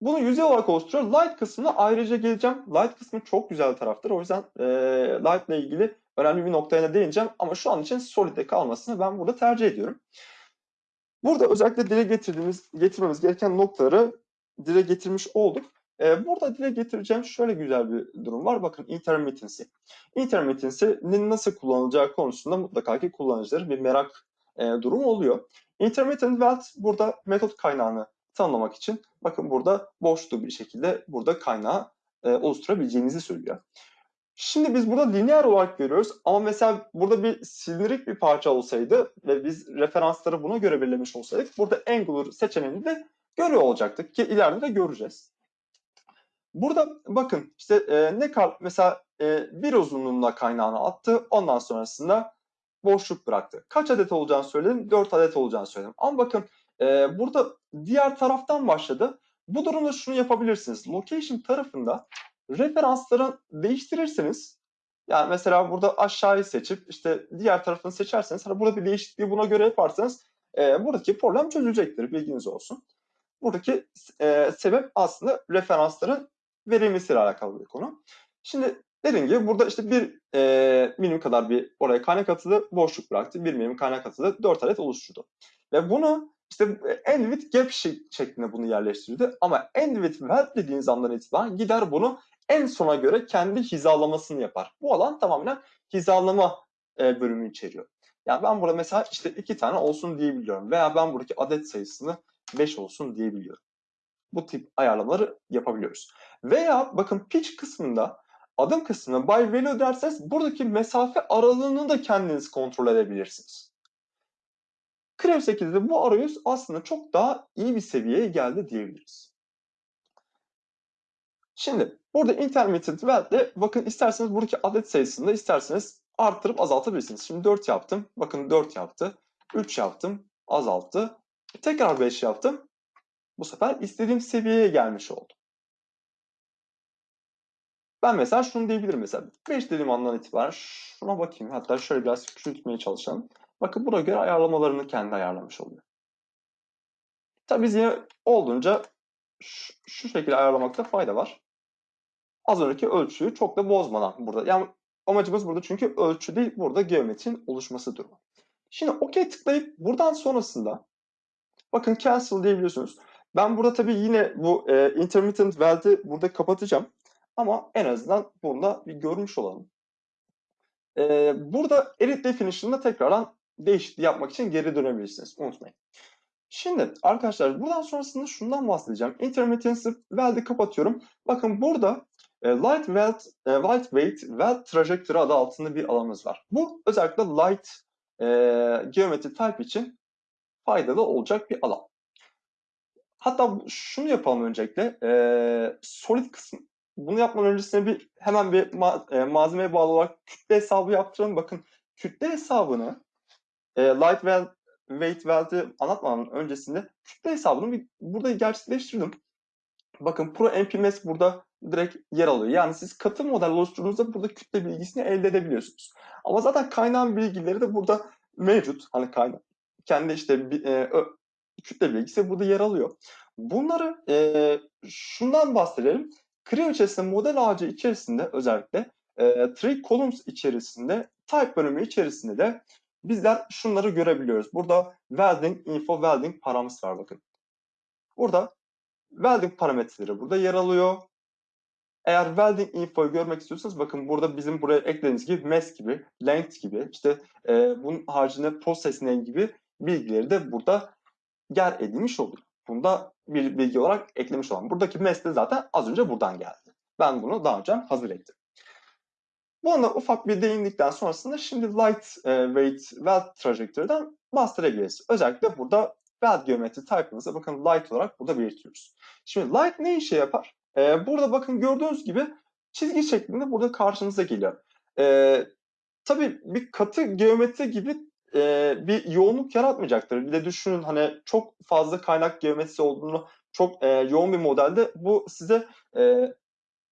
bunu yüzey olarak oluşturuyor. Light kısmına ayrıca geleceğim. Light kısmı çok güzel taraftır. O yüzden e, light ile ilgili önemli bir noktaya değineceğim. Ama şu an için solid'de kalmasını ben burada tercih ediyorum. Burada özellikle dile getirdiğimiz, getirmemiz gereken noktaları dile getirmiş olduk. Ee, burada dile getireceğim şöyle güzel bir durum var. Bakın intermittency. Intermittency'nin nasıl kullanılacağı konusunda mutlaka ki kullanıcıların bir merak e, durumu oluyor. Intermittent weld burada metot kaynağını tanımlamak için bakın burada boşluğu bir şekilde burada kaynağı e, oluşturabileceğinizi söylüyor. Şimdi biz burada lineer olarak görüyoruz ama mesela burada bir silindirik bir parça olsaydı ve biz referansları buna göre belirlemiş olsaydık burada angular seçeneğini de görüyor olacaktık ki ileride de göreceğiz. Burada bakın işte e, ne kal mesela e, bir uzunluğunda kaynağını attı ondan sonrasında boşluk bıraktı. Kaç adet olacağını söyledim? 4 adet olacağını söyledim. Ama bakın e, burada diğer taraftan başladı. Bu durumda şunu yapabilirsiniz. Location tarafında referansları değiştirirseniz yani mesela burada aşağıyı seçip işte diğer tarafını seçerseniz hani burada bir değişikliği buna göre yaparsanız e, buradaki problem çözülecektir. Bilginiz olsun. Buradaki e, sebep aslında referansların verilmesiyle alakalı bir konu. Şimdi dediğim gibi burada işte bir e, milim kadar bir oraya kaynak atıldı, boşluk bıraktı. Bir milim kaynak atıldı, 4 adet oluşturdu. Ve bunu işte end gap şeklinde bunu yerleştirdi. Ama end with dediğiniz andan itibaren gider bunu en sona göre kendi hizalamasını yapar. Bu alan tamamen hizalama e, bölümü içeriyor. Yani ben burada mesela işte iki tane olsun diyebiliyorum veya ben buradaki adet sayısını 5 olsun diyebiliyorum. bu tip ayarlamaları yapabiliyoruz. Veya bakın pitch kısmında adım kısmına by value derseniz buradaki mesafe aralığını da kendiniz kontrol edebilirsiniz. Krev 8'de bu arayüz aslında çok daha iyi bir seviyeye geldi diyebiliriz. Şimdi burada intermittent wealth'le bakın isterseniz buradaki adet sayısını da isterseniz arttırıp azaltabilirsiniz. Şimdi 4 yaptım. Bakın 4 yaptı. 3 yaptım. Azalttı. Tekrar 5 yaptım. Bu sefer istediğim seviyeye gelmiş oldu. Ben mesela şunu diyebilirim mesela. 5 dediğim andan itibaren şuna bakayım. Hatta şöyle biraz küçültmeye çalışalım. Bakın buna göre ayarlamalarını kendi ayarlamış oluyor. Tabii biz yine olduğunca şu, şu şekilde ayarlamakta fayda var. Az önceki ölçüyü çok da bozmadan burada. Yani amacımız burada çünkü ölçü değil burada geometrinin oluşması durumu. Şimdi OK tıklayıp buradan sonrasında bakın cancel diyebiliyorsunuz. Ben burada tabii yine bu e, intermittent wealth'i burada kapatacağım. Ama en azından bunda bir görmüş olalım. E, burada edit definition'da tekrardan değişikliği yapmak için geri dönebilirsiniz. Unutmayın. Şimdi arkadaşlar buradan sonrasında şundan bahsedeceğim. Intermittency wealth'i kapatıyorum. Bakın burada e, light wealth, e, lightweight wealth trajectory adı altında bir alanımız var. Bu özellikle light e, geometri type için faydalı olacak bir alan. Hatta şunu yapalım öncelikle. E, solid kısım. Bunu yapmadan öncesinde bir hemen bir ma e, malzemeye bağlı olarak kütle hesabı yaptıralım. Bakın kütle hesabını e, light well, weight wealth'i anlatmadan öncesinde kütle hesabını bir, burada gerçekleştirdim. Bakın Pro MPMS burada direkt yer alıyor. Yani siz katı model oluşturduğunuzda burada kütle bilgisini elde edebiliyorsunuz. Ama zaten kaynağın bilgileri de burada mevcut. Hani kaynak. Kendi işte e, kütle bilgisi burada yer alıyor. Bunları e, şundan bahsedelim. Creo içerisinde model ağacı içerisinde özellikle e, three columns içerisinde type bölümü içerisinde de bizler şunları görebiliyoruz. Burada welding info welding paramız var bakın. Burada welding parametreleri burada yer alıyor. Eğer welding info'yu görmek istiyorsanız bakın burada bizim buraya eklediğimiz gibi mass gibi, length gibi, işte e, bunun haricinde process name gibi bilgileri de burada yer edilmiş oluyor. Bunda bir bilgi olarak eklemiş olan. Buradaki mass de zaten az önce buradan geldi. Ben bunu daha önce hazır ettim. Buna ufak bir değindikten sonrasında şimdi light e, weight weld trajectory'den bahsedebiliriz. Özellikle burada weld geometri type'ımızı bakın light olarak burada belirtiyoruz. Şimdi light ne işe yapar? E, burada bakın gördüğünüz gibi çizgi şeklinde burada karşınıza geliyor. E, tabii bir katı geometri gibi e, bir yoğunluk yaratmayacaktır. Bir de düşünün hani çok fazla kaynak geometrisi olduğunu çok e, yoğun bir modelde bu size e,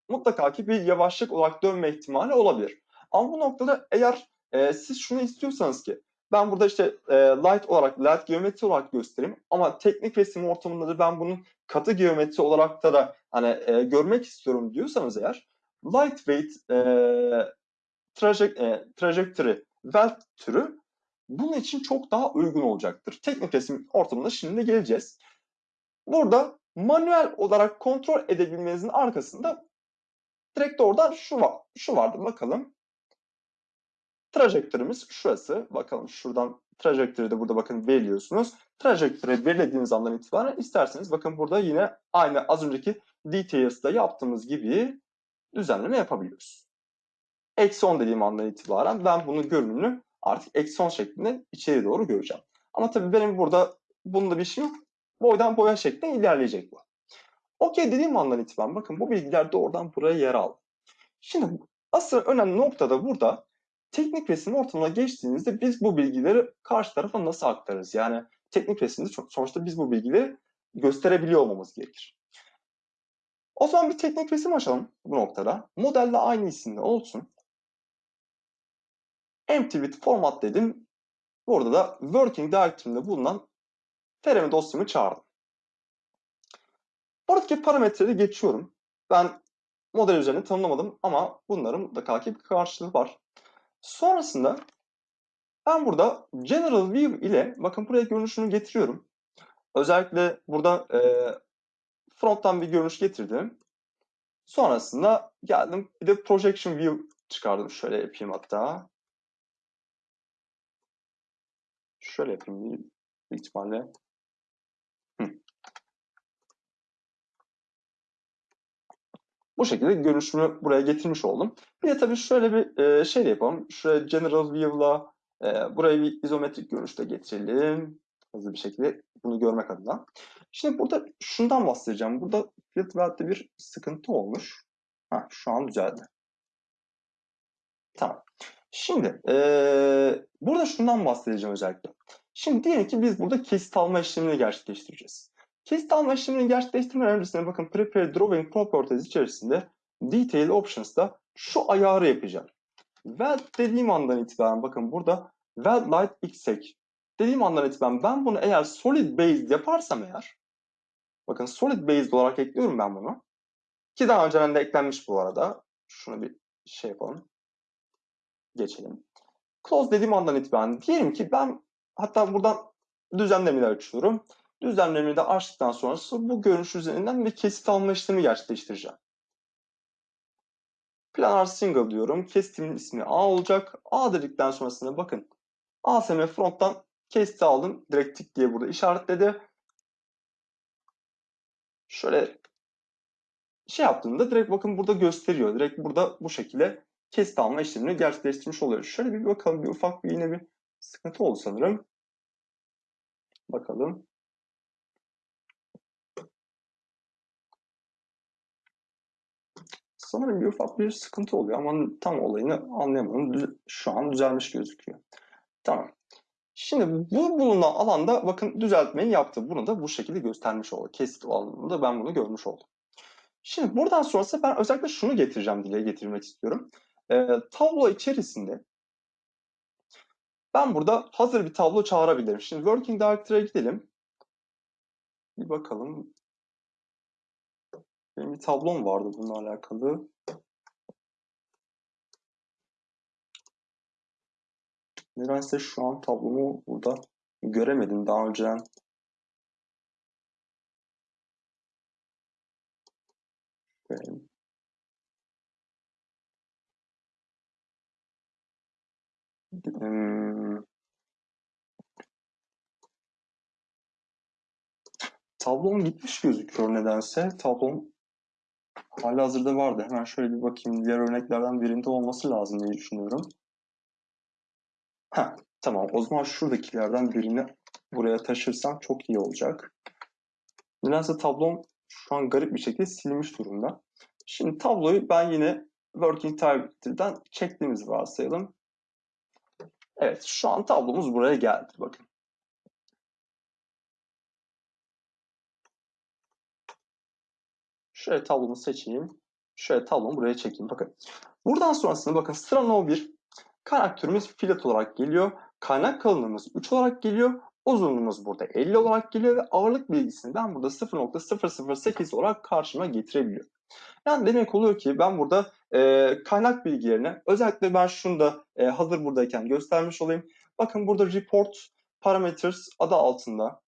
mutlaka ki bir yavaşlık olarak dönme ihtimali olabilir. Ama bu noktada eğer e, siz şunu istiyorsanız ki ben burada işte e, light olarak, light geometri olarak göstereyim ama teknik resim ortamında da ben bunun katı geometri olarak da da hani e, görmek istiyorum diyorsanız eğer lightweight e, trajek, e, trajectory weld türü bunun için çok daha uygun olacaktır. Teknik resim ortamında şimdi geleceğiz. Burada manuel olarak kontrol edebilmenizin arkasında direkt oradan şu var. Şu vardı bakalım. Trajektörümüz şurası. Bakalım şuradan trajektörü de burada bakın veriyorsunuz. Trajektörü belirlediğiniz andan itibaren isterseniz bakın burada yine aynı az önceki details'da yaptığımız gibi düzenleme yapabiliyoruz. Eksi 10 dediğim andan itibaren ben bunun görünümünü artık eksi 10 şeklinde içeri doğru göreceğim. Ama tabii benim burada bunda bir şey yok. Boydan boya şeklinde ilerleyecek bu. Okey dediğim andan itibaren bakın bu bilgiler doğrudan buraya yer aldı. Şimdi asıl önemli nokta da burada teknik resim ortamına geçtiğinizde biz bu bilgileri karşı tarafa nasıl aktarırız? Yani teknik resimde sonuçta biz bu bilgileri gösterebiliyor olmamız gerekir. O zaman bir teknik resim açalım bu noktada. Modelle aynı isimde olsun. Empty with format dedim. Burada da working directory'imde bulunan teremi dosyamı çağırdım. Buradaki parametreleri geçiyorum. Ben model üzerine tanımlamadım ama bunların mutlaka ki bir karşılığı var. Sonrasında ben burada General View ile bakın buraya görünüşünü getiriyorum. Özellikle burada e, fronttan bir görünüş getirdim. Sonrasında geldim bir de Projection View çıkardım. Şöyle yapayım hatta. Şöyle yapayım büyük ihtimalle. Hı. Bu şekilde görünüşümü buraya getirmiş oldum. Bir de tabii şöyle bir e, şey yapalım. Şuraya General View'la e, buraya bir izometrik görünüşte getirelim. Hızlı bir şekilde bunu görmek adına. Şimdi burada şundan bahsedeceğim. Burada field welt'te bir sıkıntı olmuş. Ha, şu an düzeldi. Tamam. Şimdi eee, burada şundan bahsedeceğim özellikle. Şimdi diyelim ki biz burada kesit alma işlemini gerçekleştireceğiz. Kesit alma işlemini gerçekleştirmeden öncesinde bakın Prepare Drawing Properties içerisinde Detail Options'ta şu ayarı yapacağım. Weld dediğim andan itibaren bakın burada Weld Light Exec dediğim andan itibaren ben bunu eğer Solid Based yaparsam eğer bakın Solid Based olarak ekliyorum ben bunu. Ki daha önceden de eklenmiş bu arada. Şunu bir şey yapalım geçelim. Close dediğim andan itibaren diyelim ki ben hatta buradan düzenlemeyi açıyorum. Düzenlemeyi de açtıktan sonrası bu görünüş üzerinden bir kesit alma işlemi gerçekleştireceğim. Planar single diyorum. Kesitimin ismi A olacak. A dedikten sonrasında bakın ASM fronttan kesiti aldım. Direkt tik diye burada işaretledi. Şöyle şey yaptığımda direkt bakın burada gösteriyor. Direkt burada bu şekilde kesit alma işlemini gerçekleştirmiş oluyoruz. Şöyle bir bakalım. Bir ufak bir yine bir sıkıntı oldu sanırım. Bakalım. Sanırım bir ufak bir sıkıntı oluyor ama tam olayını anlayamadım. Şu an düzelmiş gözüküyor. Tamam. Şimdi bu bulunan alanda bakın düzeltmeyi yaptı. Bunu da bu şekilde göstermiş oldu. Kesit alanında ben bunu görmüş oldum. Şimdi buradan sonrası ben özellikle şunu getireceğim, dile getirmek istiyorum. Ee, tablo içerisinde ben burada hazır bir tablo çağırabilirim. Şimdi Working Directory'e gidelim. Bir bakalım. Benim bir tablom vardı bununla alakalı. Nedense şu an tablomu burada göremedim daha önceden. Görelim. Hmm. Tablom gitmiş gözüküyor nedense. Tablom hala hazırda vardı. Hemen şöyle bir bakayım. Diğer örneklerden birinde olması lazım diye düşünüyorum. Heh, tamam. O zaman şuradakilerden birini buraya taşırsam çok iyi olacak. Nedense tablom şu an garip bir şekilde silinmiş durumda. Şimdi tabloyu ben yine Working Directory'den çektiğimizi varsayalım. Evet, şu an tablomuz buraya geldi. Bakın. Şöyle tablomu seçeyim. Şöyle tablomu buraya çekeyim. Bakın. Buradan sonrasında bakın sıra no 1. Kaynak filet olarak geliyor. Kaynak kalınlığımız 3 olarak geliyor. Uzunluğumuz burada 50 olarak geliyor ve ağırlık bilgisini ben burada 0.008 olarak karşıma getirebiliyorum. Yani demek oluyor ki ben burada e, kaynak bilgilerini özellikle ben şunu da e, hazır buradayken göstermiş olayım. Bakın burada report parameters adı altında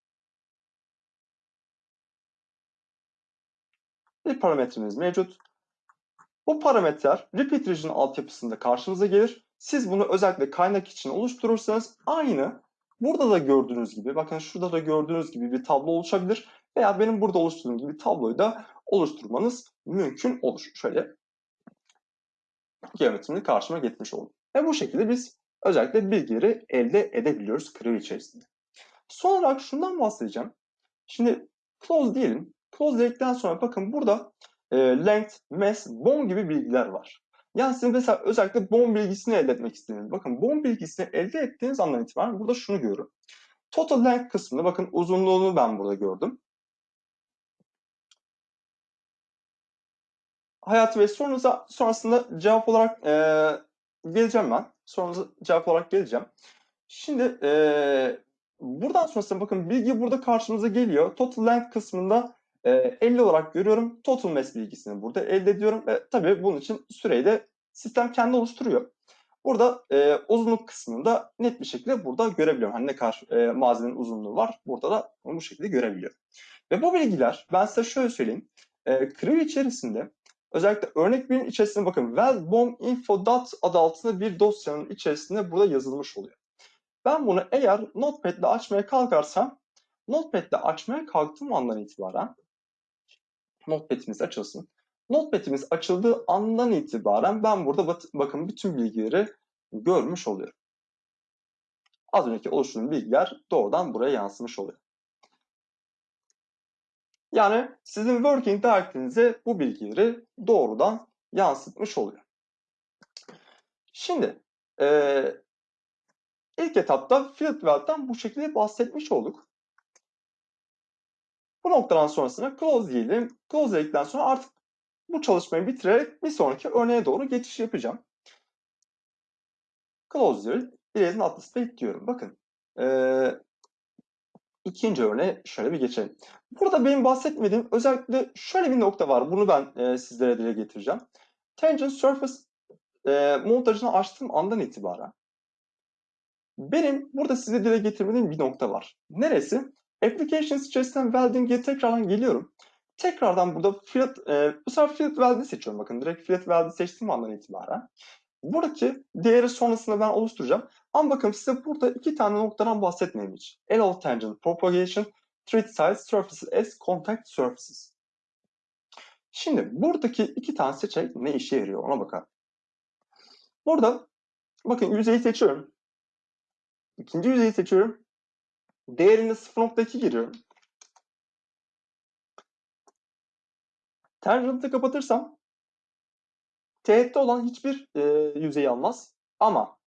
bir parametremiz mevcut. Bu parametreler repeat region altyapısında karşınıza gelir. Siz bunu özellikle kaynak için oluşturursanız aynı burada da gördüğünüz gibi bakın şurada da gördüğünüz gibi bir tablo oluşabilir veya benim burada oluşturduğum gibi tabloyu da oluşturmanız mümkün olur. Şöyle geometrini karşıma getirmiş oldum. Ve bu şekilde biz özellikle bilgileri elde edebiliyoruz Creo içerisinde. Son olarak şundan bahsedeceğim. Şimdi close diyelim. Close dedikten sonra bakın burada e, length, mass, bone gibi bilgiler var. Yani sizin mesela özellikle bone bilgisini elde etmek istediğiniz. Bakın bone bilgisini elde ettiğiniz andan itibaren burada şunu görüyorum. Total length kısmında bakın uzunluğunu ben burada gördüm. Hayati Bey sorunuza sonrasında cevap olarak e, geleceğim ben. Sorunuza cevap olarak geleceğim. Şimdi e, buradan sonrasında bakın bilgi burada karşımıza geliyor. Total length kısmında e, 50 olarak görüyorum. Total mass bilgisini burada elde ediyorum ve tabii bunun için süreyi de sistem kendi oluşturuyor. Burada e, uzunluk kısmında net bir şekilde burada görebiliyorum. Hani ne kadar e, malzemenin uzunluğu var burada da onu bu şekilde görebiliyorum. Ve bu bilgiler ben size şöyle söyleyeyim. E, Creo içerisinde Özellikle örnek birinin içerisinde bakın wellbombinfo.dot adı altında bir dosyanın içerisinde burada yazılmış oluyor. Ben bunu eğer Notepad ile açmaya kalkarsam Notepad ile açmaya kalktığım andan itibaren Notepad'imiz açılsın. Notepad'imiz açıldığı andan itibaren ben burada bak- bakın bütün bilgileri görmüş oluyorum. Az önceki oluşturduğum bilgiler doğrudan buraya yansımış oluyor. Yani sizin working directory'nize bu bilgileri doğrudan yansıtmış oluyor. Şimdi eee, ilk etapta field valve'den bu şekilde bahsetmiş olduk. Bu noktadan sonrasına close diyelim. Close dedikten sonra artık bu çalışmayı bitirerek bir sonraki örneğe doğru geçiş yapacağım. Close diyor. Erasing Atlas State diyorum. Bakın. eee, ikinci örneğe şöyle bir geçelim. Burada benim bahsetmediğim özellikle şöyle bir nokta var. Bunu ben eee, sizlere dile getireceğim. Tangent Surface eee, montajını açtığım andan itibaren benim burada size dile getirmediğim bir nokta var. Neresi? Applications içerisinden welding'e tekrardan geliyorum. Tekrardan burada field, eee, bu sefer field weld'i seçiyorum. Bakın direkt field weld'i seçtiğim andan itibaren. Buradaki değeri sonrasında ben oluşturacağım. Ama bakın size burada iki tane noktadan bahsetmeyeyim hiç. L tangent propagation, thread size surfaces as contact surfaces. Şimdi buradaki iki tane seçenek ne işe yarıyor ona bakalım. Burada bakın yüzeyi seçiyorum. İkinci yüzeyi seçiyorum. Değerini 0.2 giriyorum. Tangent'ı kapatırsam teğette olan hiçbir e, yüzeyi almaz. Ama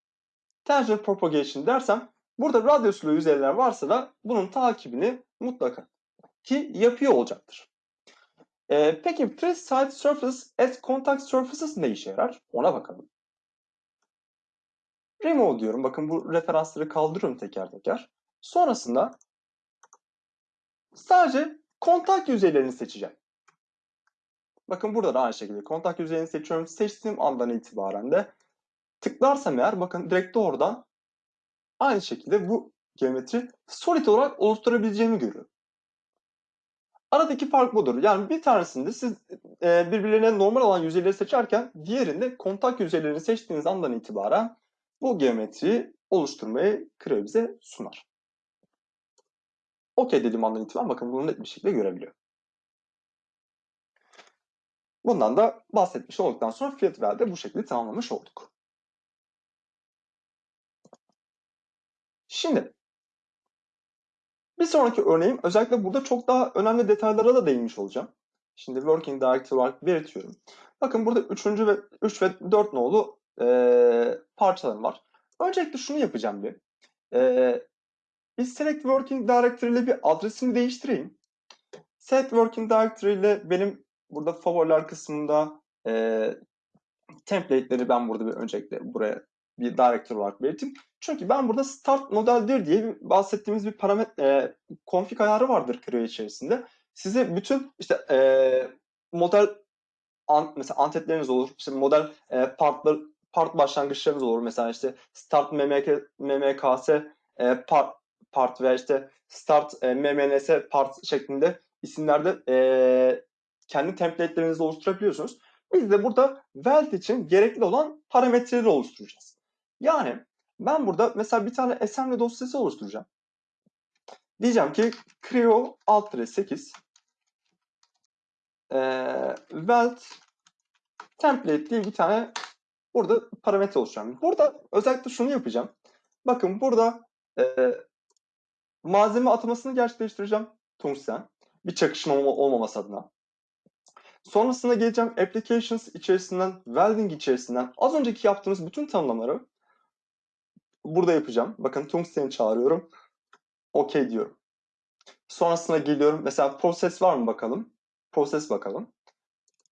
tangent propagation dersem burada radyuslu yüzeyler varsa da bunun takibini mutlaka ki yapıyor olacaktır. E, peki three side surfaces as contact surfaces ne işe yarar? Ona bakalım. Remove diyorum. Bakın bu referansları kaldırıyorum teker teker. Sonrasında sadece kontak yüzeylerini seçeceğim. Bakın burada da aynı şekilde kontak yüzeyini seçiyorum. Seçtiğim andan itibaren de tıklarsam eğer bakın direkt doğrudan aynı şekilde bu geometri solid olarak oluşturabileceğimi görüyorum. Aradaki fark budur. Yani bir tanesinde siz e, birbirlerine normal olan yüzeyleri seçerken diğerinde kontak yüzeylerini seçtiğiniz andan itibaren bu geometriyi oluşturmayı Creo bize sunar. OK dediğim andan itibaren bakın bunu net bir şekilde görebiliyor. Bundan da bahsetmiş olduktan sonra field valve'de bu şekilde tamamlamış olduk. Şimdi bir sonraki örneğim özellikle burada çok daha önemli detaylara da değinmiş olacağım. Şimdi working directory olarak belirtiyorum. Bakın burada 3. ve 3 ve 4 nolu e, parçalarım var. Öncelikle şunu yapacağım bir. E, bir select working directory ile bir adresini değiştireyim. Set working directory ile benim burada favoriler kısmında e, template'leri ben burada bir öncelikle buraya bir directory olarak belirteyim. Çünkü ben burada start modeldir diye bir bahsettiğimiz bir parametre e, config ayarı vardır Creo içerisinde. Size bütün işte e, model an, mesela antetleriniz olur, işte model e, partlar part başlangıçlarınız olur. Mesela işte start mmk, mmks e, part, part veya işte start e, mmns part şeklinde isimlerde e, kendi template'lerinizi oluşturabiliyorsunuz. Biz de burada weld için gerekli olan parametreleri oluşturacağız. Yani ben burada mesela bir tane assembly dosyası oluşturacağım. Diyeceğim ki creo alt 8 e, weld template diye bir tane burada parametre oluşturacağım. Burada özellikle şunu yapacağım. Bakın burada e, malzeme atamasını gerçekleştireceğim. Tungsten. Bir çakışma olmaması adına. Sonrasında geleceğim applications içerisinden, welding içerisinden az önceki yaptığımız bütün tanımlamaları burada yapacağım. Bakın tungsten'i çağırıyorum. OK diyorum. Sonrasında geliyorum. Mesela proses var mı bakalım. Proses bakalım.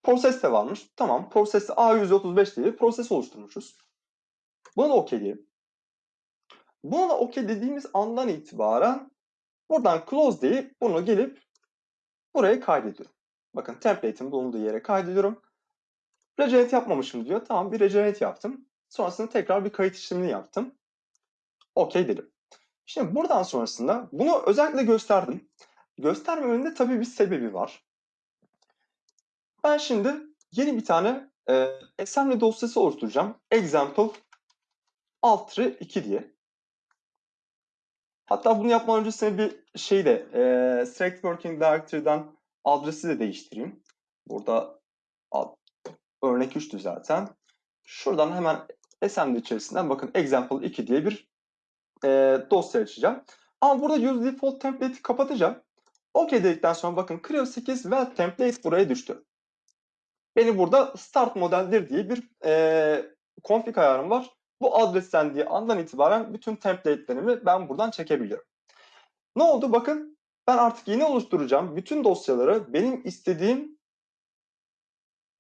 Proses de varmış. Tamam. Prosesi A135 diye bir proses oluşturmuşuz. Buna da OK diyelim. Buna da OK dediğimiz andan itibaren buradan close deyip bunu gelip buraya kaydediyorum. Bakın template'in bulunduğu yere kaydediyorum. Regenerate yapmamışım diyor. Tamam bir regenerate yaptım. Sonrasında tekrar bir kayıt işlemini yaptım. OK dedim. Şimdi buradan sonrasında bunu özellikle gösterdim. Göstermemenin de tabii bir sebebi var. Ben şimdi yeni bir tane e, assembly dosyası oluşturacağım. Example alt 2 diye. Hatta bunu yapmadan öncesinde bir şey de e, Select Working Directory'den adresi de değiştireyim. Burada ad, Örnek 3'tü zaten. Şuradan hemen SMD içerisinden bakın example 2 diye bir e, dosya açacağım. Ama burada use default template'i kapatacağım. OK dedikten sonra bakın Creo 8 well template buraya düştü. Beni burada start modeldir diye bir e, config ayarım var. Bu adreslendiği andan itibaren bütün template'lerimi ben buradan çekebiliyorum. Ne oldu? Bakın ben artık yeni oluşturacağım bütün dosyaları benim istediğim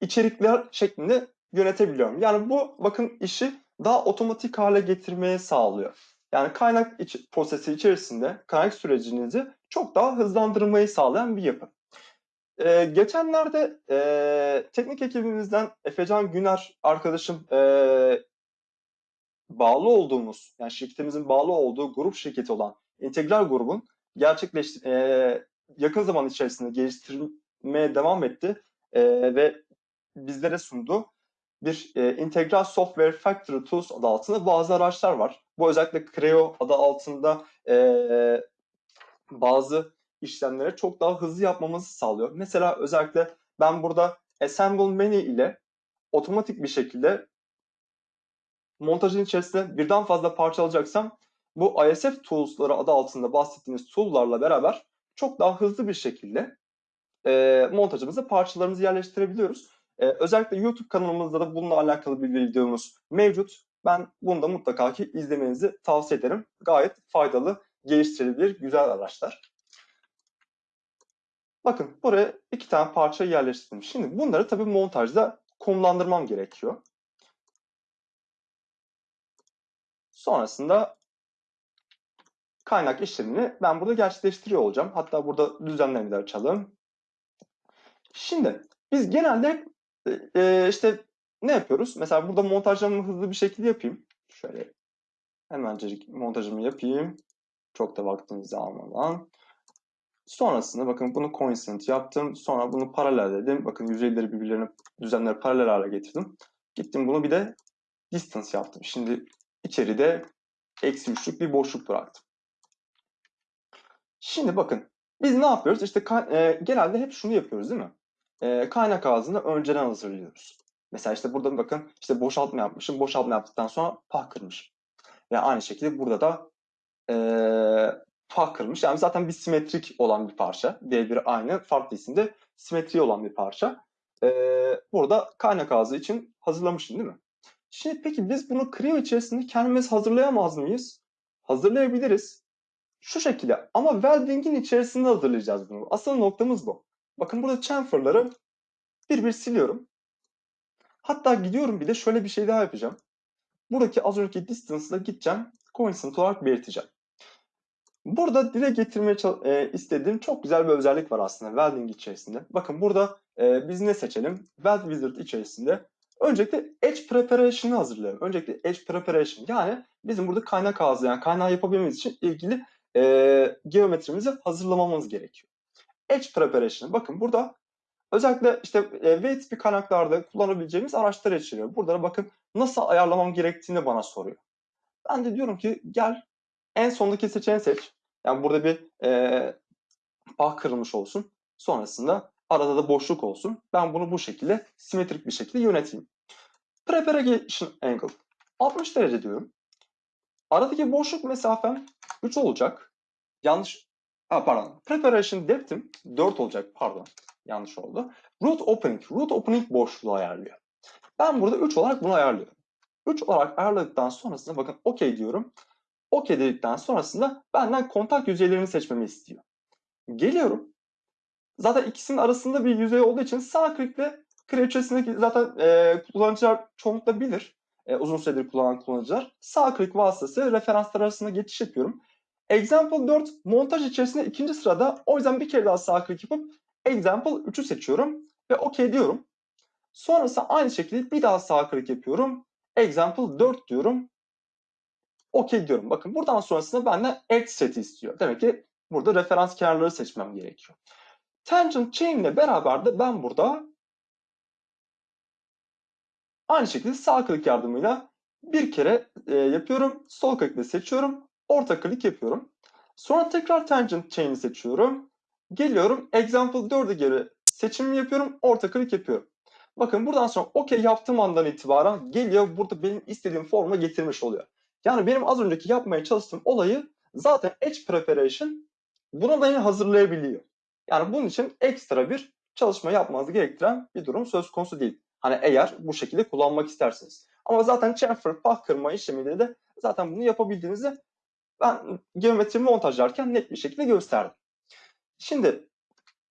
içerikler şeklinde yönetebiliyorum. Yani bu bakın işi daha otomatik hale getirmeye sağlıyor. Yani kaynak iç, prosesi içerisinde kaynak sürecinizi çok daha hızlandırmayı sağlayan bir yapı. Ee, geçenlerde e, teknik ekibimizden Efecan Güner arkadaşım e, bağlı olduğumuz, yani şirketimizin bağlı olduğu grup şirketi olan İntegral grubun gerçekleş e, yakın zaman içerisinde geliştirmeye devam etti e, ve bizlere sundu. Bir e, Integral Software Factory Tools adı altında bazı araçlar var. Bu özellikle Creo adı altında e, bazı işlemleri çok daha hızlı yapmamızı sağlıyor. Mesela özellikle ben burada Assemble Menu ile otomatik bir şekilde montajın içerisinde birden fazla parça alacaksam bu ISF Tools'ları adı altında bahsettiğimiz tool'larla beraber çok daha hızlı bir şekilde e, montajımızı parçalarımızı yerleştirebiliyoruz. E, özellikle YouTube kanalımızda da bununla alakalı bir videomuz mevcut. Ben bunu da mutlaka ki izlemenizi tavsiye ederim. Gayet faydalı, geliştirilebilir, güzel araçlar. Bakın buraya iki tane parça yerleştirdim. Şimdi bunları tabii montajda konumlandırmam gerekiyor. Sonrasında kaynak işlemini ben burada gerçekleştiriyor olacağım. Hatta burada düzenlemeleri açalım. Şimdi biz genelde e, işte ne yapıyoruz? Mesela burada montajlarımı hızlı bir şekilde yapayım. Şöyle hemencecik montajımı yapayım. Çok da vaktinizi almadan. Sonrasında bakın bunu coincident yaptım. Sonra bunu paralel dedim. Bakın yüzeyleri birbirlerine düzenleri paralel hale getirdim. Gittim bunu bir de distance yaptım. Şimdi içeride eksi üçlük bir boşluk bıraktım. Şimdi bakın biz ne yapıyoruz? İşte e, genelde hep şunu yapıyoruz değil mi? E, kaynak ağzını önceden hazırlıyoruz. Mesela işte burada bakın işte boşaltma yapmışım. Boşaltma yaptıktan sonra pah kırmışım. Ve aynı şekilde burada da e, pah kırmış. Yani zaten bir simetrik olan bir parça. D1 aynı farklı isimde simetri olan bir parça. E, burada kaynak ağzı için hazırlamışım değil mi? Şimdi peki biz bunu Creo içerisinde kendimiz hazırlayamaz mıyız? Hazırlayabiliriz. Şu şekilde ama welding'in içerisinde hazırlayacağız bunu. Asıl noktamız bu. Bakın burada chamfer'ları bir bir siliyorum. Hatta gidiyorum bir de şöyle bir şey daha yapacağım. Buradaki az önceki distance'la gideceğim. Coincident olarak belirteceğim. Burada dile getirmeye e, istediğim çok güzel bir özellik var aslında welding içerisinde. Bakın burada e, biz ne seçelim? Weld Wizard içerisinde Öncelikle Edge Preparation'ı hazırlıyorum. Öncelikle Edge Preparation yani bizim burada kaynak ağzı kaynağı yapabilmemiz için ilgili e, geometrimizi hazırlamamız gerekiyor. Edge Preparation. Bakın burada özellikle işte e, V tipi kaynaklarda kullanabileceğimiz araçlar içeriyor. Burada bakın nasıl ayarlamam gerektiğini bana soruyor. Ben de diyorum ki gel en sondaki seçeneği seç. Yani burada bir e, pah kırılmış olsun. Sonrasında arada da boşluk olsun. Ben bunu bu şekilde simetrik bir şekilde yöneteyim. Preparation angle 60 derece diyorum. Aradaki boşluk mesafem 3 olacak. Yanlış ha, pardon. Preparation depth'im 4 olacak. Pardon. Yanlış oldu. Root opening. Root opening boşluğu ayarlıyor. Ben burada 3 olarak bunu ayarlıyorum. 3 olarak ayarladıktan sonrasında bakın OK diyorum. OK dedikten sonrasında benden kontak yüzeylerini seçmemi istiyor. Geliyorum. Zaten ikisinin arasında bir yüzey olduğu için sağ klikle Kraliçesindeki zaten e, kullanıcılar çoğunlukla bilir. E, uzun süredir kullanan kullanıcılar. Sağ klik vasıtası referanslar arasında geçiş yapıyorum. Example 4 montaj içerisinde ikinci sırada. O yüzden bir kere daha sağ klik yapıp Example 3'ü seçiyorum ve OK diyorum. Sonrasında aynı şekilde bir daha sağ klik yapıyorum. Example 4 diyorum. OK diyorum. Bakın buradan sonrasında benden Edge seti istiyor. Demek ki burada referans kenarları seçmem gerekiyor. Tangent chain ile beraber de ben burada Aynı şekilde sağ klik yardımıyla bir kere e, yapıyorum. Sol klikle seçiyorum. Orta klik yapıyorum. Sonra tekrar tangent chain'i seçiyorum. Geliyorum. Example 4'e göre seçim yapıyorum. Orta klik yapıyorum. Bakın buradan sonra OK yaptığım andan itibaren geliyor burada benim istediğim forma getirmiş oluyor. Yani benim az önceki yapmaya çalıştığım olayı zaten Edge Preparation buna beni hazırlayabiliyor. Yani bunun için ekstra bir çalışma yapmanızı gerektiren bir durum söz konusu değil. Hani eğer bu şekilde kullanmak isterseniz. Ama zaten chamfer, pah kırma işlemiyle de zaten bunu yapabildiğinizi ben geometri montajlarken net bir şekilde gösterdim. Şimdi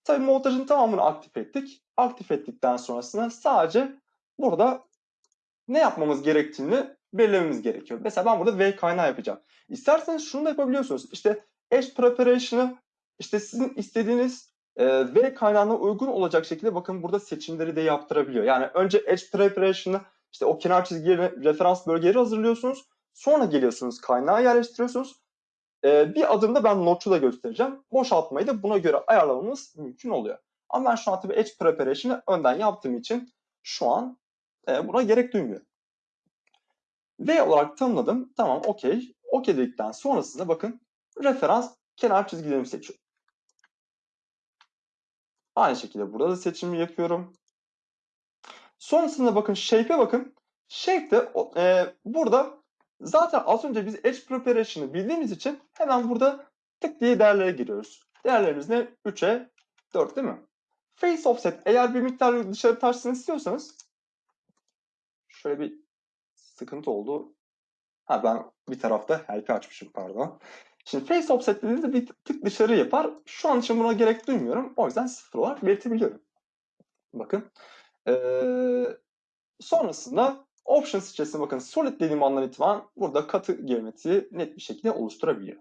tabii montajın tamamını aktif ettik. Aktif ettikten sonrasında sadece burada ne yapmamız gerektiğini belirlememiz gerekiyor. Mesela ben burada V kaynağı yapacağım. İsterseniz şunu da yapabiliyorsunuz. İşte Edge Preparation'ı işte sizin istediğiniz e, V kaynağına uygun olacak şekilde bakın burada seçimleri de yaptırabiliyor. Yani önce Edge Preparation'ı işte o kenar çizgileri, referans bölgeleri hazırlıyorsunuz. Sonra geliyorsunuz kaynağı yerleştiriyorsunuz. E, bir adımda ben notçu da göstereceğim. Boşaltmayı da buna göre ayarlamamız mümkün oluyor. Ama ben şu an tabii Edge Preparation'ı önden yaptığım için şu an e, buna gerek duymuyorum. V olarak tanımladım. Tamam okey. Okey dedikten sonrasında bakın referans kenar çizgilerimi seçiyorum. Aynı şekilde burada da seçimi yapıyorum. Sonrasında bakın shape'e bakın. Shape de e, burada zaten az önce biz edge preparation'ı bildiğimiz için hemen burada tık diye değerlere giriyoruz. Değerlerimiz ne? 3'e 4 değil mi? Face offset eğer bir miktar dışarı taşsın istiyorsanız şöyle bir sıkıntı oldu. Ha ben bir tarafta help'i açmışım pardon. Şimdi face offset dediğinizde bir tık dışarı yapar. Şu an için buna gerek duymuyorum. O yüzden sıfır olarak belirtebiliyorum. Bakın. Ee, sonrasında options içerisinde bakın solid dediğim andan itibaren burada katı geometriyi net bir şekilde oluşturabiliyor.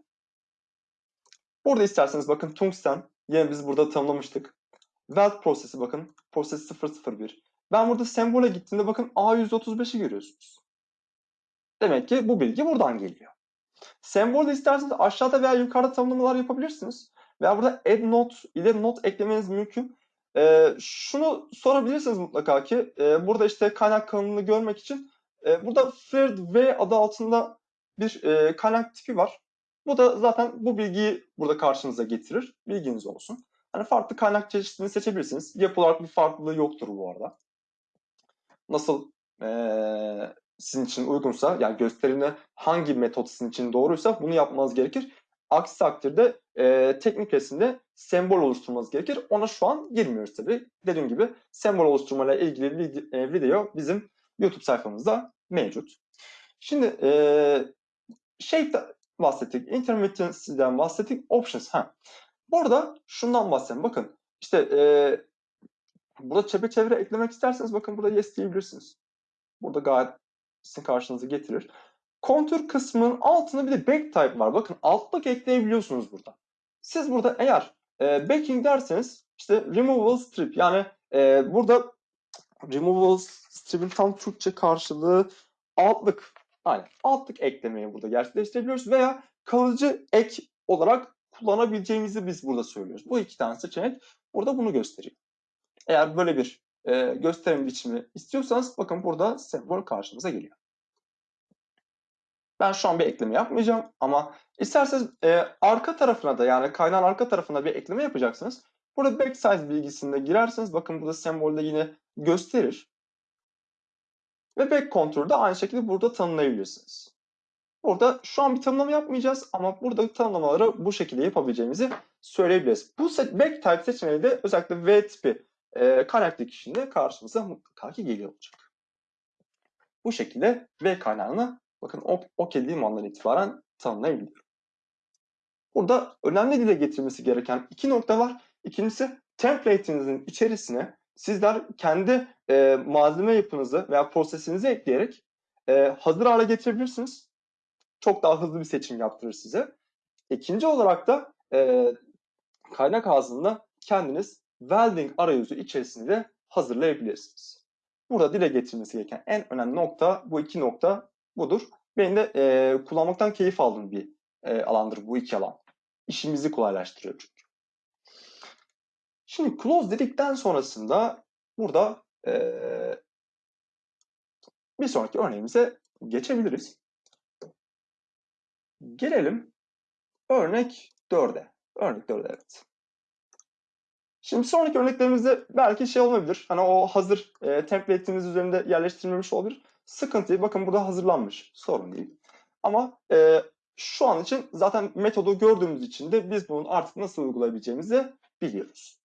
Burada isterseniz bakın tungsten yine biz burada tanımlamıştık. Weld prosesi bakın. Proses 001. Ben burada sembole gittiğimde bakın A135'i görüyorsunuz. Demek ki bu bilgi buradan geliyor. Sembolde isterseniz aşağıda veya yukarıda tanımlamalar yapabilirsiniz. Veya burada add note ile not eklemeniz mümkün. Ee, şunu sorabilirsiniz mutlaka ki e, burada işte kaynak kalınlığını görmek için e, burada flared V adı altında bir e, kaynak tipi var. Bu da zaten bu bilgiyi burada karşınıza getirir. Bilginiz olsun. Hani farklı kaynak çeşidini seçebilirsiniz. Yapı olarak bir farklılığı yoktur bu arada. Nasıl e, sizin için uygunsa yani gösterimde hangi metot sizin için doğruysa bunu yapmanız gerekir. Aksi takdirde e, teknik resimde sembol oluşturmanız gerekir. Ona şu an girmiyoruz tabii. Dediğim gibi sembol oluşturmayla ilgili video bizim YouTube sayfamızda mevcut. Şimdi e, shape bahsettik, intermittency'den bahsettik, options. Ha. Burada şundan bahsedeyim. Bakın işte e, burada çepeçevre eklemek isterseniz bakın burada yes diyebilirsiniz. Burada gayet sizin karşınıza getirir. Kontür kısmının altında bir de back type var. Bakın altlık ekleyebiliyorsunuz burada. Siz burada eğer e, backing derseniz işte removable strip yani e, burada removable strip'in tam Türkçe karşılığı altlık. Aynen altlık eklemeyi burada gerçekleştirebiliyoruz veya kalıcı ek olarak kullanabileceğimizi biz burada söylüyoruz. Bu iki tane seçenek burada bunu gösteriyor. Eğer böyle bir e, gösterim biçimi istiyorsanız bakın burada sembol karşımıza geliyor. Ben şu an bir ekleme yapmayacağım ama isterseniz e, arka tarafına da yani kaynağın arka tarafına bir ekleme yapacaksınız. Burada back size bilgisinde girerseniz bakın burada sembolde yine gösterir. Ve back contour'u da aynı şekilde burada tanımlayabilirsiniz. Burada şu an bir tanımlama yapmayacağız ama burada tanımlamaları bu şekilde yapabileceğimizi söyleyebiliriz. Bu back type seçeneği de özellikle V tipi e, kaynak dikişinde karşımıza mutlaka ki geliyor olacak. Bu şekilde V kaynağını bakın OK dediğim andan itibaren tanımlayabiliyorum. Burada önemli dile getirmesi gereken iki nokta var. İkincisi template'inizin içerisine sizler kendi e, malzeme yapınızı veya prosesinizi ekleyerek e, hazır hale getirebilirsiniz. Çok daha hızlı bir seçim yaptırır size. İkinci olarak da e, kaynak ağzında kendiniz welding arayüzü içerisinde hazırlayabilirsiniz. Burada dile getirilmesi gereken en önemli nokta bu iki nokta budur. Benim de e, kullanmaktan keyif aldığım bir e, alandır bu iki alan. İşimizi kolaylaştırıyor çünkü. Şimdi close dedikten sonrasında burada e, bir sonraki örneğimize geçebiliriz. Gelelim örnek 4'e. Örnek 4'e evet. Şimdi sonraki örneklerimizde belki şey olabilir. Hani o hazır e, template'imiz üzerinde yerleştirilmemiş olabilir. Sıkıntı değil. Bakın burada hazırlanmış. Sorun değil. Ama e, şu an için zaten metodu gördüğümüz için de biz bunun artık nasıl uygulayabileceğimizi biliyoruz.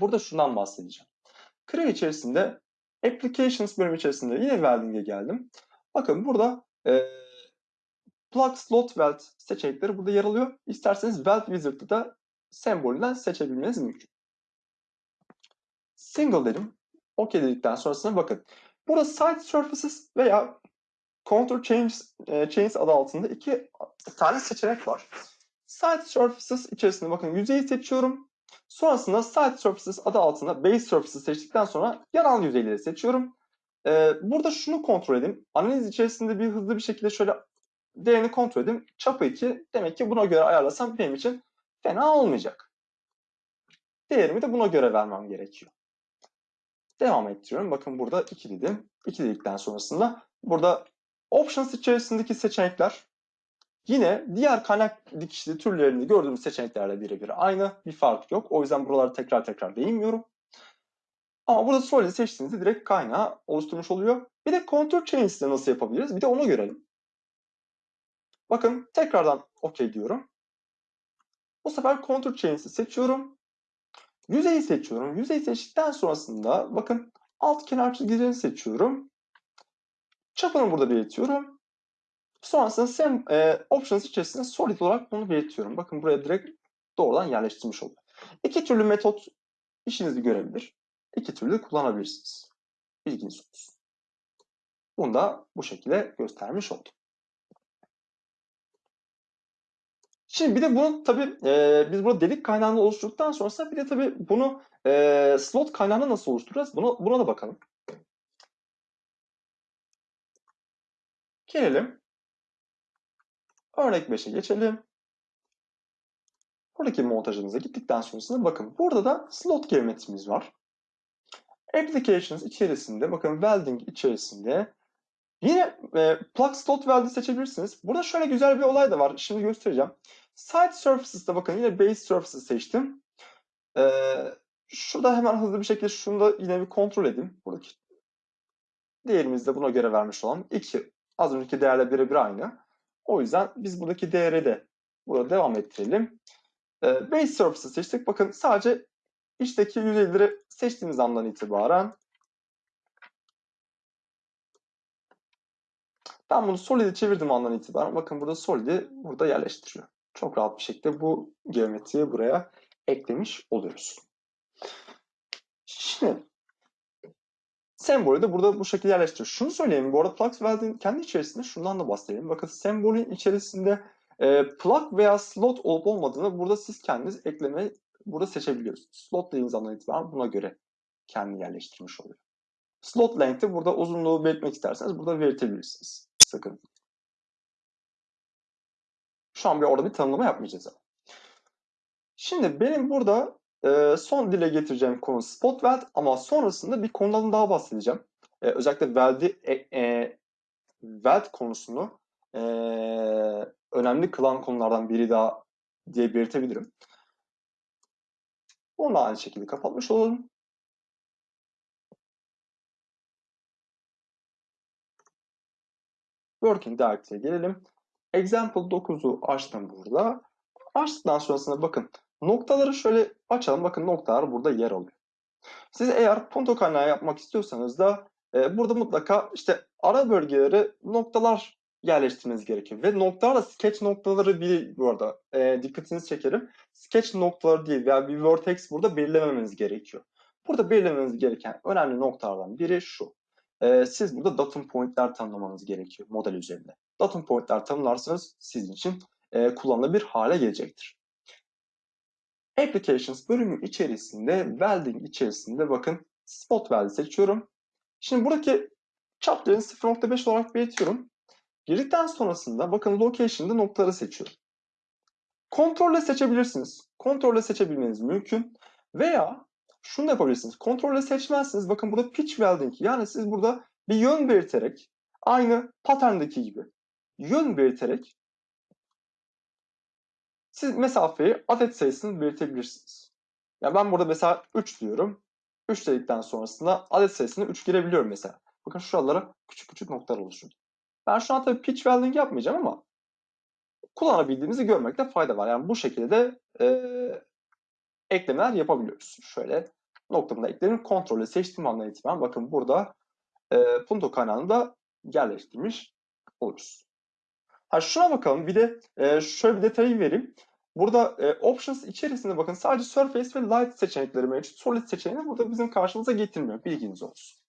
Burada şundan bahsedeceğim. Creo içerisinde Applications bölümü içerisinde yine Welding'e geldim. Bakın burada e, Plug Slot Weld seçenekleri burada yer alıyor. İsterseniz Weld Wizard'ı da sembolünden seçebilmeniz mümkün. Single dedim. OK dedikten sonrasına bakın. Burada Side Surfaces veya Contour Changes, e, Chains adı altında iki tane seçenek var. Side Surfaces içerisinde bakın yüzeyi seçiyorum. Sonrasında Side Surfaces adı altında Base Surfaces seçtikten sonra yanal yüzeyleri seçiyorum. Ee, burada şunu kontrol edeyim. Analiz içerisinde bir hızlı bir şekilde şöyle değerini kontrol edeyim. Çapı 2 demek ki buna göre ayarlasam benim için fena olmayacak. Değerimi de buna göre vermem gerekiyor. Devam ettiriyorum. Bakın burada 2 dedim. 2 dedikten sonrasında burada Options içerisindeki seçenekler Yine diğer kaynak dikişli türlerinde gördüğümüz seçeneklerle birebir aynı. Bir fark yok. O yüzden buraları tekrar tekrar değinmiyorum. Ama burada Solid'i seçtiğinizde direkt kaynağı oluşturmuş oluyor. Bir de Contour Chains'de nasıl yapabiliriz? Bir de onu görelim. Bakın tekrardan OK diyorum. Bu sefer Contour Chains'i seçiyorum. Yüzeyi seçiyorum. Yüzeyi seçtikten sonrasında bakın alt kenar çizgilerini seçiyorum. Çapını burada belirtiyorum. Sonrasında sem, e, options içerisinde solid olarak bunu belirtiyorum. Bakın buraya direkt doğrudan yerleştirmiş oldum. İki türlü metot işinizi görebilir. İki türlü kullanabilirsiniz. Bilginiz olsun. Bunu da bu şekilde göstermiş oldum. Şimdi bir de bunu tabii e, biz burada delik kaynağını oluşturduktan sonrasında bir de tabii bunu e, slot kaynağını nasıl oluşturacağız? Buna, buna da bakalım. Gelelim. Örnek 5'e geçelim. Buradaki montajımıza gittikten sonrasında bakın burada da slot geometrimiz var. Applications içerisinde bakın welding içerisinde yine e, plug slot weld'i seçebilirsiniz. Burada şöyle güzel bir olay da var. Şimdi göstereceğim. Side surfaces'ta bakın yine base surfaces seçtim. Ee, şurada hemen hızlı bir şekilde şunu da yine bir kontrol edeyim. Buradaki değerimizi de buna göre vermiş olan 2. Az önceki değerle birebir aynı. O yüzden biz buradaki değeri de burada devam ettirelim. Ee, base surface'ı seçtik. Bakın sadece içteki yüzeyleri seçtiğimiz andan itibaren ben bunu solid'e çevirdim andan itibaren. Bakın burada solid'i burada yerleştiriyor. Çok rahat bir şekilde bu geometriyi buraya eklemiş oluyoruz. Şimdi sembolü de burada bu şekilde yerleştiriyor. Şunu söyleyeyim. Bu arada Plug Weld'in kendi içerisinde şundan da bahsedelim. Bakın sembolün içerisinde e, plug veya slot olup olmadığını burada siz kendiniz ekleme burada seçebiliyorsunuz. Slot dediğiniz andan itibaren buna göre kendi yerleştirmiş oluyor. Slot length'i burada uzunluğu belirtmek isterseniz burada belirtebilirsiniz. Sakın. Şu an bir orada bir tanımlama yapmayacağız ama. Şimdi benim burada e, son dile getireceğim konu spot weld ama sonrasında bir konudan daha bahsedeceğim. E, özellikle weld'i e, e, weld konusunu e, önemli kılan konulardan biri daha diye belirtebilirim. Onu aynı şekilde kapatmış olalım. Working Directory'e gelelim. Example 9'u açtım burada. Açtıktan sonrasında bakın noktaları şöyle açalım. Bakın noktalar burada yer alıyor. Siz eğer punto kaynağı yapmak istiyorsanız da e, burada mutlaka işte ara bölgeleri noktalar yerleştirmeniz gerekiyor. Ve noktalarla sketch noktaları bir bu arada e, dikkatinizi çekerim. Sketch noktaları değil veya bir vertex burada belirlememeniz gerekiyor. Burada belirlemeniz gereken önemli noktalardan biri şu. E, siz burada datum pointler tanımlamanız gerekiyor model üzerinde. Datum pointler tanımlarsanız sizin için e, kullanılabilir hale gelecektir. Applications bölümü içerisinde, welding içerisinde bakın spot weld seçiyorum. Şimdi buradaki çap değerini 0.5 olarak belirtiyorum. Girdikten sonrasında bakın location'da noktaları seçiyorum. Kontrolle seçebilirsiniz. Kontrolle seçebilmeniz mümkün. Veya şunu da yapabilirsiniz. Kontrolle seçmezsiniz. Bakın burada pitch welding. Yani siz burada bir yön belirterek aynı patterndeki gibi yön belirterek siz mesafeyi adet sayısını belirtebilirsiniz. Ya ben burada mesela 3 diyorum. 3 dedikten sonrasında adet sayısını 3 girebiliyorum mesela. Bakın şuralara küçük küçük noktalar oluşturdu. Ben şu an tabii pitch welding yapmayacağım ama kullanabildiğimizi görmekte fayda var. Yani bu şekilde de e, eklemeler yapabiliyoruz. Şöyle noktamda eklerim. Kontrolü seçtiğim andan itibaren bakın burada e, punto kaynağını da yerleştirmiş oluruz. Ha şuna bakalım. Bir de e, şöyle bir detayı vereyim. Burada e, options içerisinde bakın sadece surface ve light seçenekleri mevcut. Solid seçeneğini burada bizim karşımıza getirmiyor. Bilginiz olsun.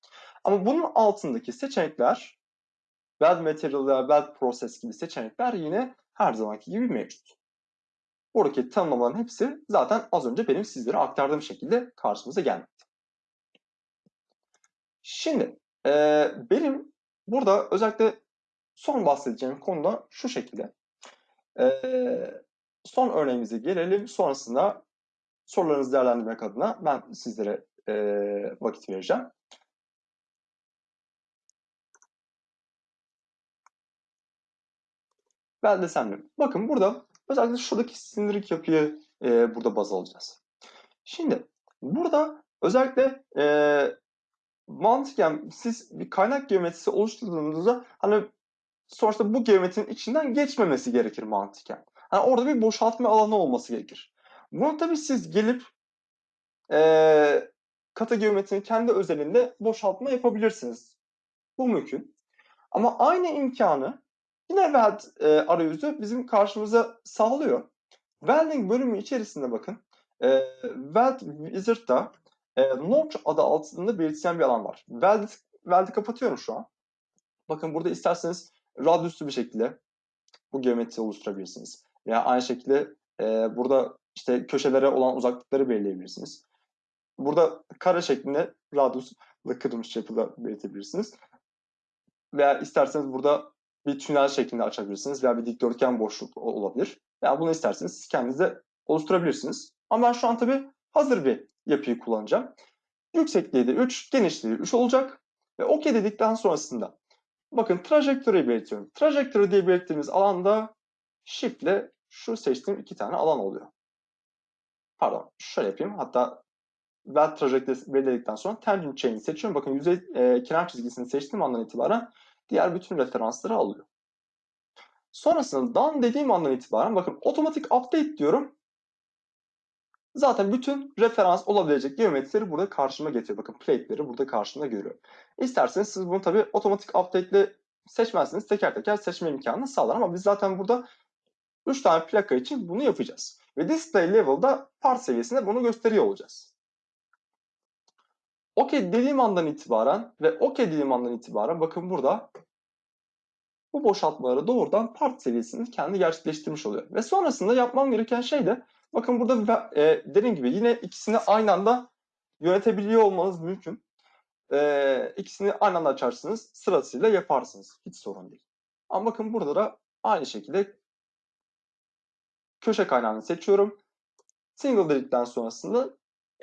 Ama bunun altındaki seçenekler weld material veya weld process gibi seçenekler yine her zamanki gibi mevcut. Buradaki tanımlamaların hepsi zaten az önce benim sizlere aktardığım şekilde karşımıza gelmekte. Şimdi e, benim burada özellikle son bahsedeceğim konu da şu şekilde. E, son örneğimize gelelim. Sonrasında sorularınızı değerlendirmek adına ben sizlere e, vakit vereceğim. Beldesemleri. Bakın burada özellikle şuradaki sindirik yapıyı e, burada baz alacağız. Şimdi burada özellikle e, mantıken siz bir kaynak geometrisi oluşturduğunuzda hani sonuçta bu geometrinin içinden geçmemesi gerekir mantıken. Hani orada bir boşaltma alanı olması gerekir. Bunu tabii siz gelip e, kata geometrinin kendi özelinde boşaltma yapabilirsiniz. Bu mümkün. Ama aynı imkanı yine weld e, arayüzü bizim karşımıza sağlıyor. Welding bölümü içerisinde bakın e, Weld Wizard'da e, Notch adı altında belirtilen bir alan var. Weld, Weld'i kapatıyorum şu an. Bakın burada isterseniz radyüslü bir şekilde bu geometri oluşturabilirsiniz. Veya aynı şekilde e, burada işte köşelere olan uzaklıkları belirleyebilirsiniz. Burada kare şeklinde radyusla kırılmış yapıda belirtebilirsiniz. Veya isterseniz burada bir tünel şeklinde açabilirsiniz veya bir dikdörtgen boşluk olabilir. Yani bunu isterseniz siz kendiniz de oluşturabilirsiniz. Ama ben şu an tabii hazır bir yapıyı kullanacağım. Yüksekliği de 3, genişliği 3 olacak. Ve OK dedikten sonrasında bakın trajektöriyi belirtiyorum. Trajektörü diye belirttiğimiz alanda Shift ile şu seçtiğim iki tane alan oluyor. Pardon şöyle yapayım. Hatta weld trajektörü belirledikten sonra tangent chain'i seçiyorum. Bakın yüzey e, kenar çizgisini seçtiğim andan itibaren diğer bütün referansları alıyor. Sonrasında done dediğim andan itibaren bakın otomatik update diyorum. Zaten bütün referans olabilecek geometrileri burada karşıma getiriyor. Bakın plate'leri burada karşımda görüyorum. İsterseniz siz bunu tabii otomatik update ile seçmezseniz teker teker seçme imkanını sağlar ama biz zaten burada 3 tane plaka için bunu yapacağız. Ve display level'da part seviyesinde bunu gösteriyor olacağız. OK dediğim andan itibaren ve OK dediğim andan itibaren bakın burada bu boşaltmaları doğrudan part seviyesinde kendi gerçekleştirmiş oluyor. Ve sonrasında yapmam gereken şey de bakın burada e, dediğim gibi yine ikisini aynı anda yönetebiliyor olmanız mümkün. E, ikisini aynı anda açarsınız sırasıyla yaparsınız. Hiç sorun değil. Ama bakın burada da aynı şekilde köşe kaynağını seçiyorum. Single dedikten sonrasında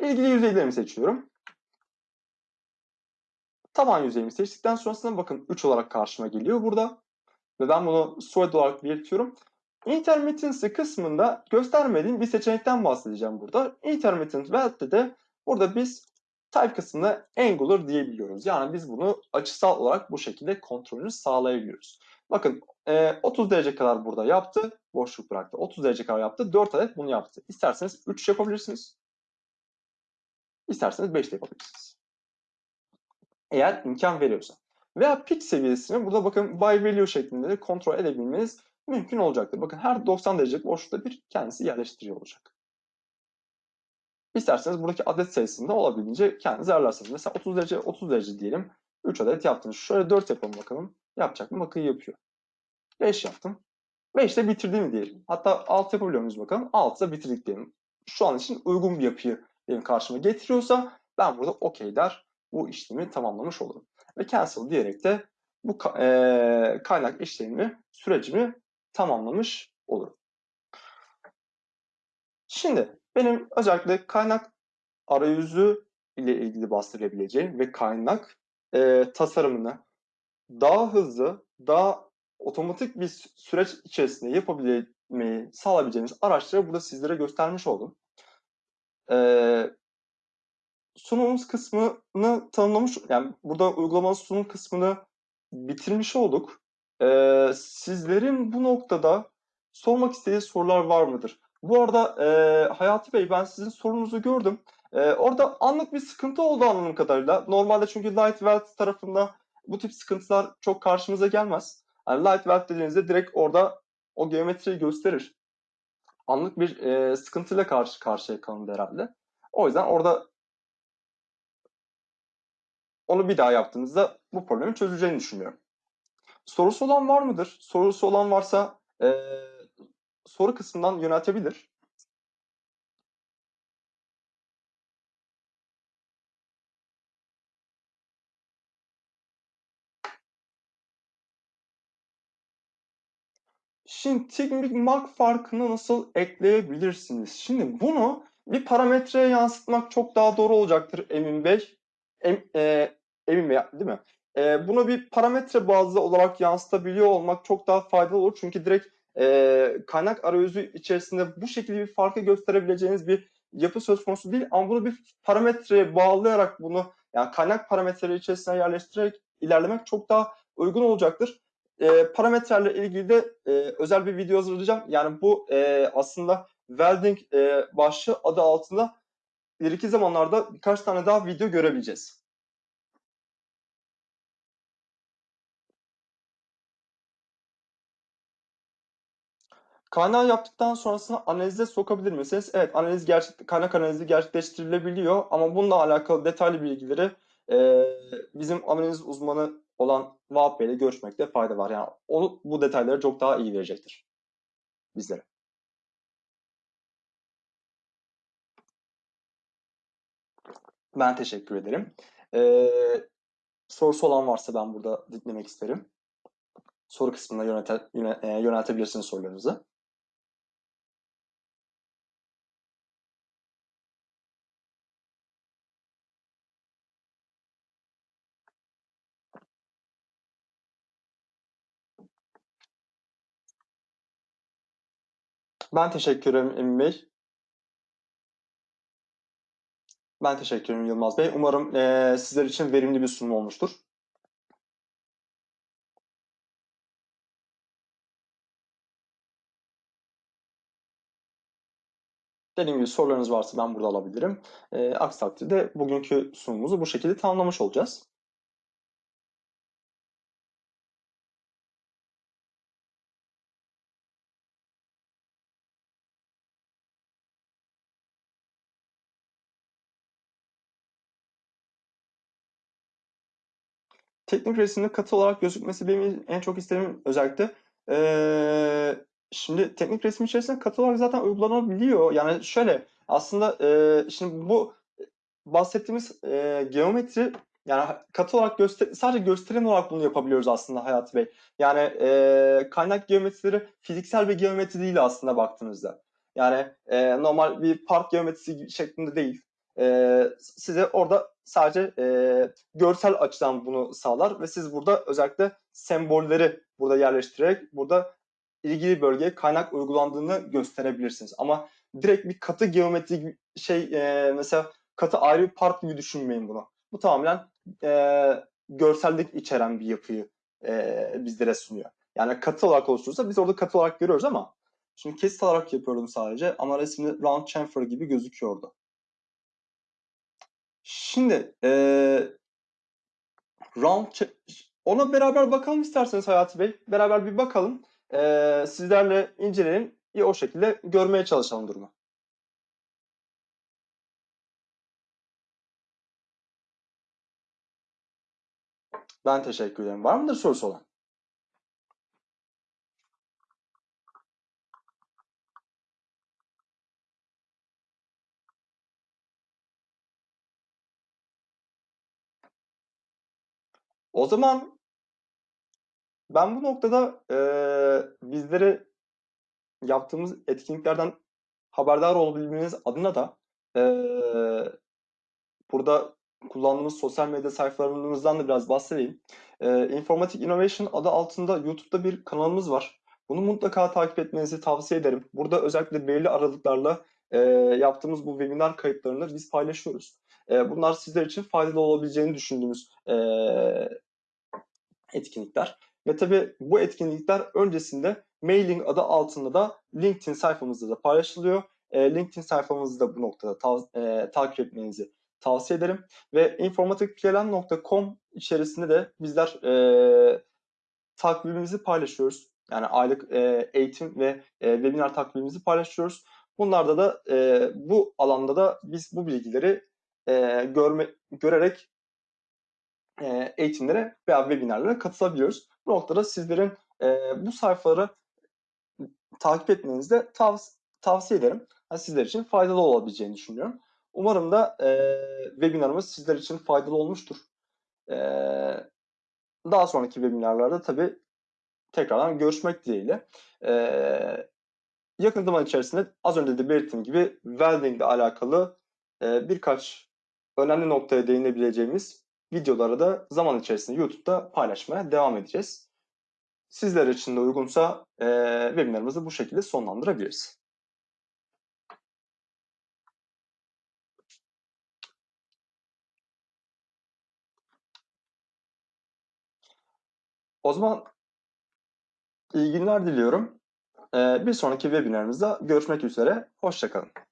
ilgili yüzeylerimi seçiyorum. Taban yüzeyimi seçtikten sonrasında bakın 3 olarak karşıma geliyor burada. Ve ben bunu solid olarak belirtiyorum. Intermittency kısmında göstermediğim bir seçenekten bahsedeceğim burada. Intermittent weld'de de burada biz type kısmında angular diyebiliyoruz. Yani biz bunu açısal olarak bu şekilde kontrolünü sağlayabiliyoruz. Bakın 30 derece kadar burada yaptı. Boşluk bıraktı. 30 derece kadar yaptı. 4 adet bunu yaptı. İsterseniz 3 yapabilirsiniz. İsterseniz 5 de yapabilirsiniz. Eğer imkan veriyorsa. Veya pik seviyesini burada bakın by value şeklinde de kontrol edebilmeniz mümkün olacaktır. Bakın her 90 derecelik boşlukta bir kendisi yerleştiriyor olacak. İsterseniz buradaki adet sayısını da olabildiğince kendiniz ayarlarsınız. Mesela 30 derece 30 derece diyelim. 3 adet yaptınız. Şöyle 4 yapalım bakalım. Yapacak mı? Bakın yapıyor. 5 yaptım. 5 de bitirdiğimi diyelim. Hatta 6 yapabiliyor muyuz bakalım. 6 da bitirdik diyelim. Şu an için uygun bir yapıyı benim karşıma getiriyorsa ben burada OK der. Bu işlemi tamamlamış olurum. Ve cancel diyerek de bu kaynak işlemimi, sürecimi tamamlamış olurum. Şimdi benim özellikle kaynak arayüzü ile ilgili bahsedebileceğim ve kaynak e, tasarımını daha hızlı, daha otomatik bir süreç içerisinde yapabilmeyi sağlayabileceğiniz araçları burada sizlere göstermiş oldum. e, sunumumuz kısmını tanımlamış, yani burada uygulamanın sunum kısmını bitirmiş olduk. E, sizlerin bu noktada sormak istediği sorular var mıdır? Bu arada e, Hayati Bey ben sizin sorunuzu gördüm. E, orada anlık bir sıkıntı oldu anladığım kadarıyla. Normalde çünkü Light Welt tarafında bu tip sıkıntılar çok karşımıza gelmez. Yani Light dediğinizde direkt orada o geometriyi gösterir. Anlık bir e, sıkıntıyla karşı karşıya kalındı herhalde. O yüzden orada onu bir daha yaptığınızda bu problemi çözeceğini düşünüyorum. Sorusu olan var mıdır? Sorusu olan varsa e, soru kısmından yöneltebilir. Şimdi teknik mark farkını nasıl ekleyebilirsiniz? Şimdi bunu bir parametreye yansıtmak çok daha doğru olacaktır Emin Bey. Em, e, Emin Bey değil mi? E, bunu bir parametre bazlı olarak yansıtabiliyor olmak çok daha faydalı olur. Çünkü direkt e, kaynak arayüzü içerisinde bu şekilde bir farkı gösterebileceğiniz bir yapı söz konusu değil. Ama bunu bir parametreye bağlayarak bunu yani kaynak parametreleri içerisine yerleştirerek ilerlemek çok daha uygun olacaktır e, parametrelerle ilgili de e, özel bir video hazırlayacağım. Yani bu e, aslında welding e, başlığı adı altında ileriki zamanlarda birkaç tane daha video görebileceğiz. Kaynağı yaptıktan sonrasında analize sokabilir misiniz? Evet, analiz gerçek, kaynak analizi gerçekleştirilebiliyor ama bununla alakalı detaylı bilgileri e, bizim analiz uzmanı olan Vahap Bey ile görüşmekte fayda var. Yani onu bu detayları çok daha iyi verecektir bizlere. Ben teşekkür ederim. Ee, sorusu olan varsa ben burada dinlemek isterim. Soru kısmına yönete, yöne, e, yöneltebilirsiniz sorularınızı. Ben teşekkür ederim Emin Bey. Ben teşekkür ederim Yılmaz Bey. Umarım e, sizler için verimli bir sunum olmuştur. Dediğim gibi sorularınız varsa ben burada alabilirim. E, aksi takdirde bugünkü sunumumuzu bu şekilde tamamlamış olacağız. Teknik resimde katı olarak gözükmesi benim en çok istediğim özellikle. Ee, şimdi teknik resim içerisinde katı olarak zaten uygulanabiliyor. Yani şöyle aslında e, şimdi bu bahsettiğimiz e, geometri yani katı olarak göster sadece gösterim olarak bunu yapabiliyoruz aslında Hayat Bey. Yani e, kaynak geometrileri fiziksel bir geometri değil aslında baktığınızda. Yani e, normal bir park geometrisi şeklinde değil. E, size orada sadece e, görsel açıdan bunu sağlar ve siz burada özellikle sembolleri burada yerleştirerek burada ilgili bölgeye kaynak uygulandığını gösterebilirsiniz. Ama direkt bir katı geometri şey e, mesela katı ayrı bir part gibi düşünmeyin bunu. Bu tamamen e, görsellik içeren bir yapıyı e, bizlere sunuyor. Yani katı olarak oluşturursa biz orada katı olarak görüyoruz ama şimdi kesit olarak yapıyorum sadece ama resimde round chamfer gibi gözüküyordu. Şimdi e, round ona beraber bakalım isterseniz Hayati Bey. Beraber bir bakalım. E, sizlerle inceleyelim. İyi o şekilde görmeye çalışalım durumu. Ben teşekkür ederim. Var mıdır sorusu olan? O zaman ben bu noktada e, bizlere yaptığımız etkinliklerden haberdar olabilmeniz adına da e, burada kullandığımız sosyal medya sayfalarımızdan da biraz bahsedeyim. E, Informatik Innovation adı altında YouTube'da bir kanalımız var. Bunu mutlaka takip etmenizi tavsiye ederim. Burada özellikle belirli aralıklarla e, yaptığımız bu webinar kayıtlarını biz paylaşıyoruz. Bunlar sizler için faydalı olabileceğini düşündüğümüz etkinlikler. Ve tabii bu etkinlikler öncesinde mailing adı altında da LinkedIn sayfamızda da paylaşılıyor. LinkedIn sayfamızı da bu noktada ta- e, takip etmenizi tavsiye ederim. Ve informatikpln.com içerisinde de bizler e, takvimimizi paylaşıyoruz. Yani aylık e, eğitim ve e, webinar takvimimizi paylaşıyoruz. Bunlarda da e, bu alanda da biz bu bilgileri e, görme, görerek e, eğitimlere veya webinarlara katılabiliyoruz. Bu noktada sizlerin e, bu sayfaları takip etmenizi de tav- tavsiye ederim. Yani sizler için faydalı olabileceğini düşünüyorum. Umarım da e, webinarımız sizler için faydalı olmuştur. E, daha sonraki webinarlarda tabii tekrardan görüşmek dileğiyle. E, yakın zaman içerisinde az önce de belirttiğim gibi welding ile alakalı e, birkaç önemli noktaya değinebileceğimiz videoları da zaman içerisinde YouTube'da paylaşmaya devam edeceğiz. Sizler için de uygunsa e, webinarımızı bu şekilde sonlandırabiliriz. O zaman iyi günler diliyorum. Bir sonraki webinarımızda görüşmek üzere. Hoşçakalın.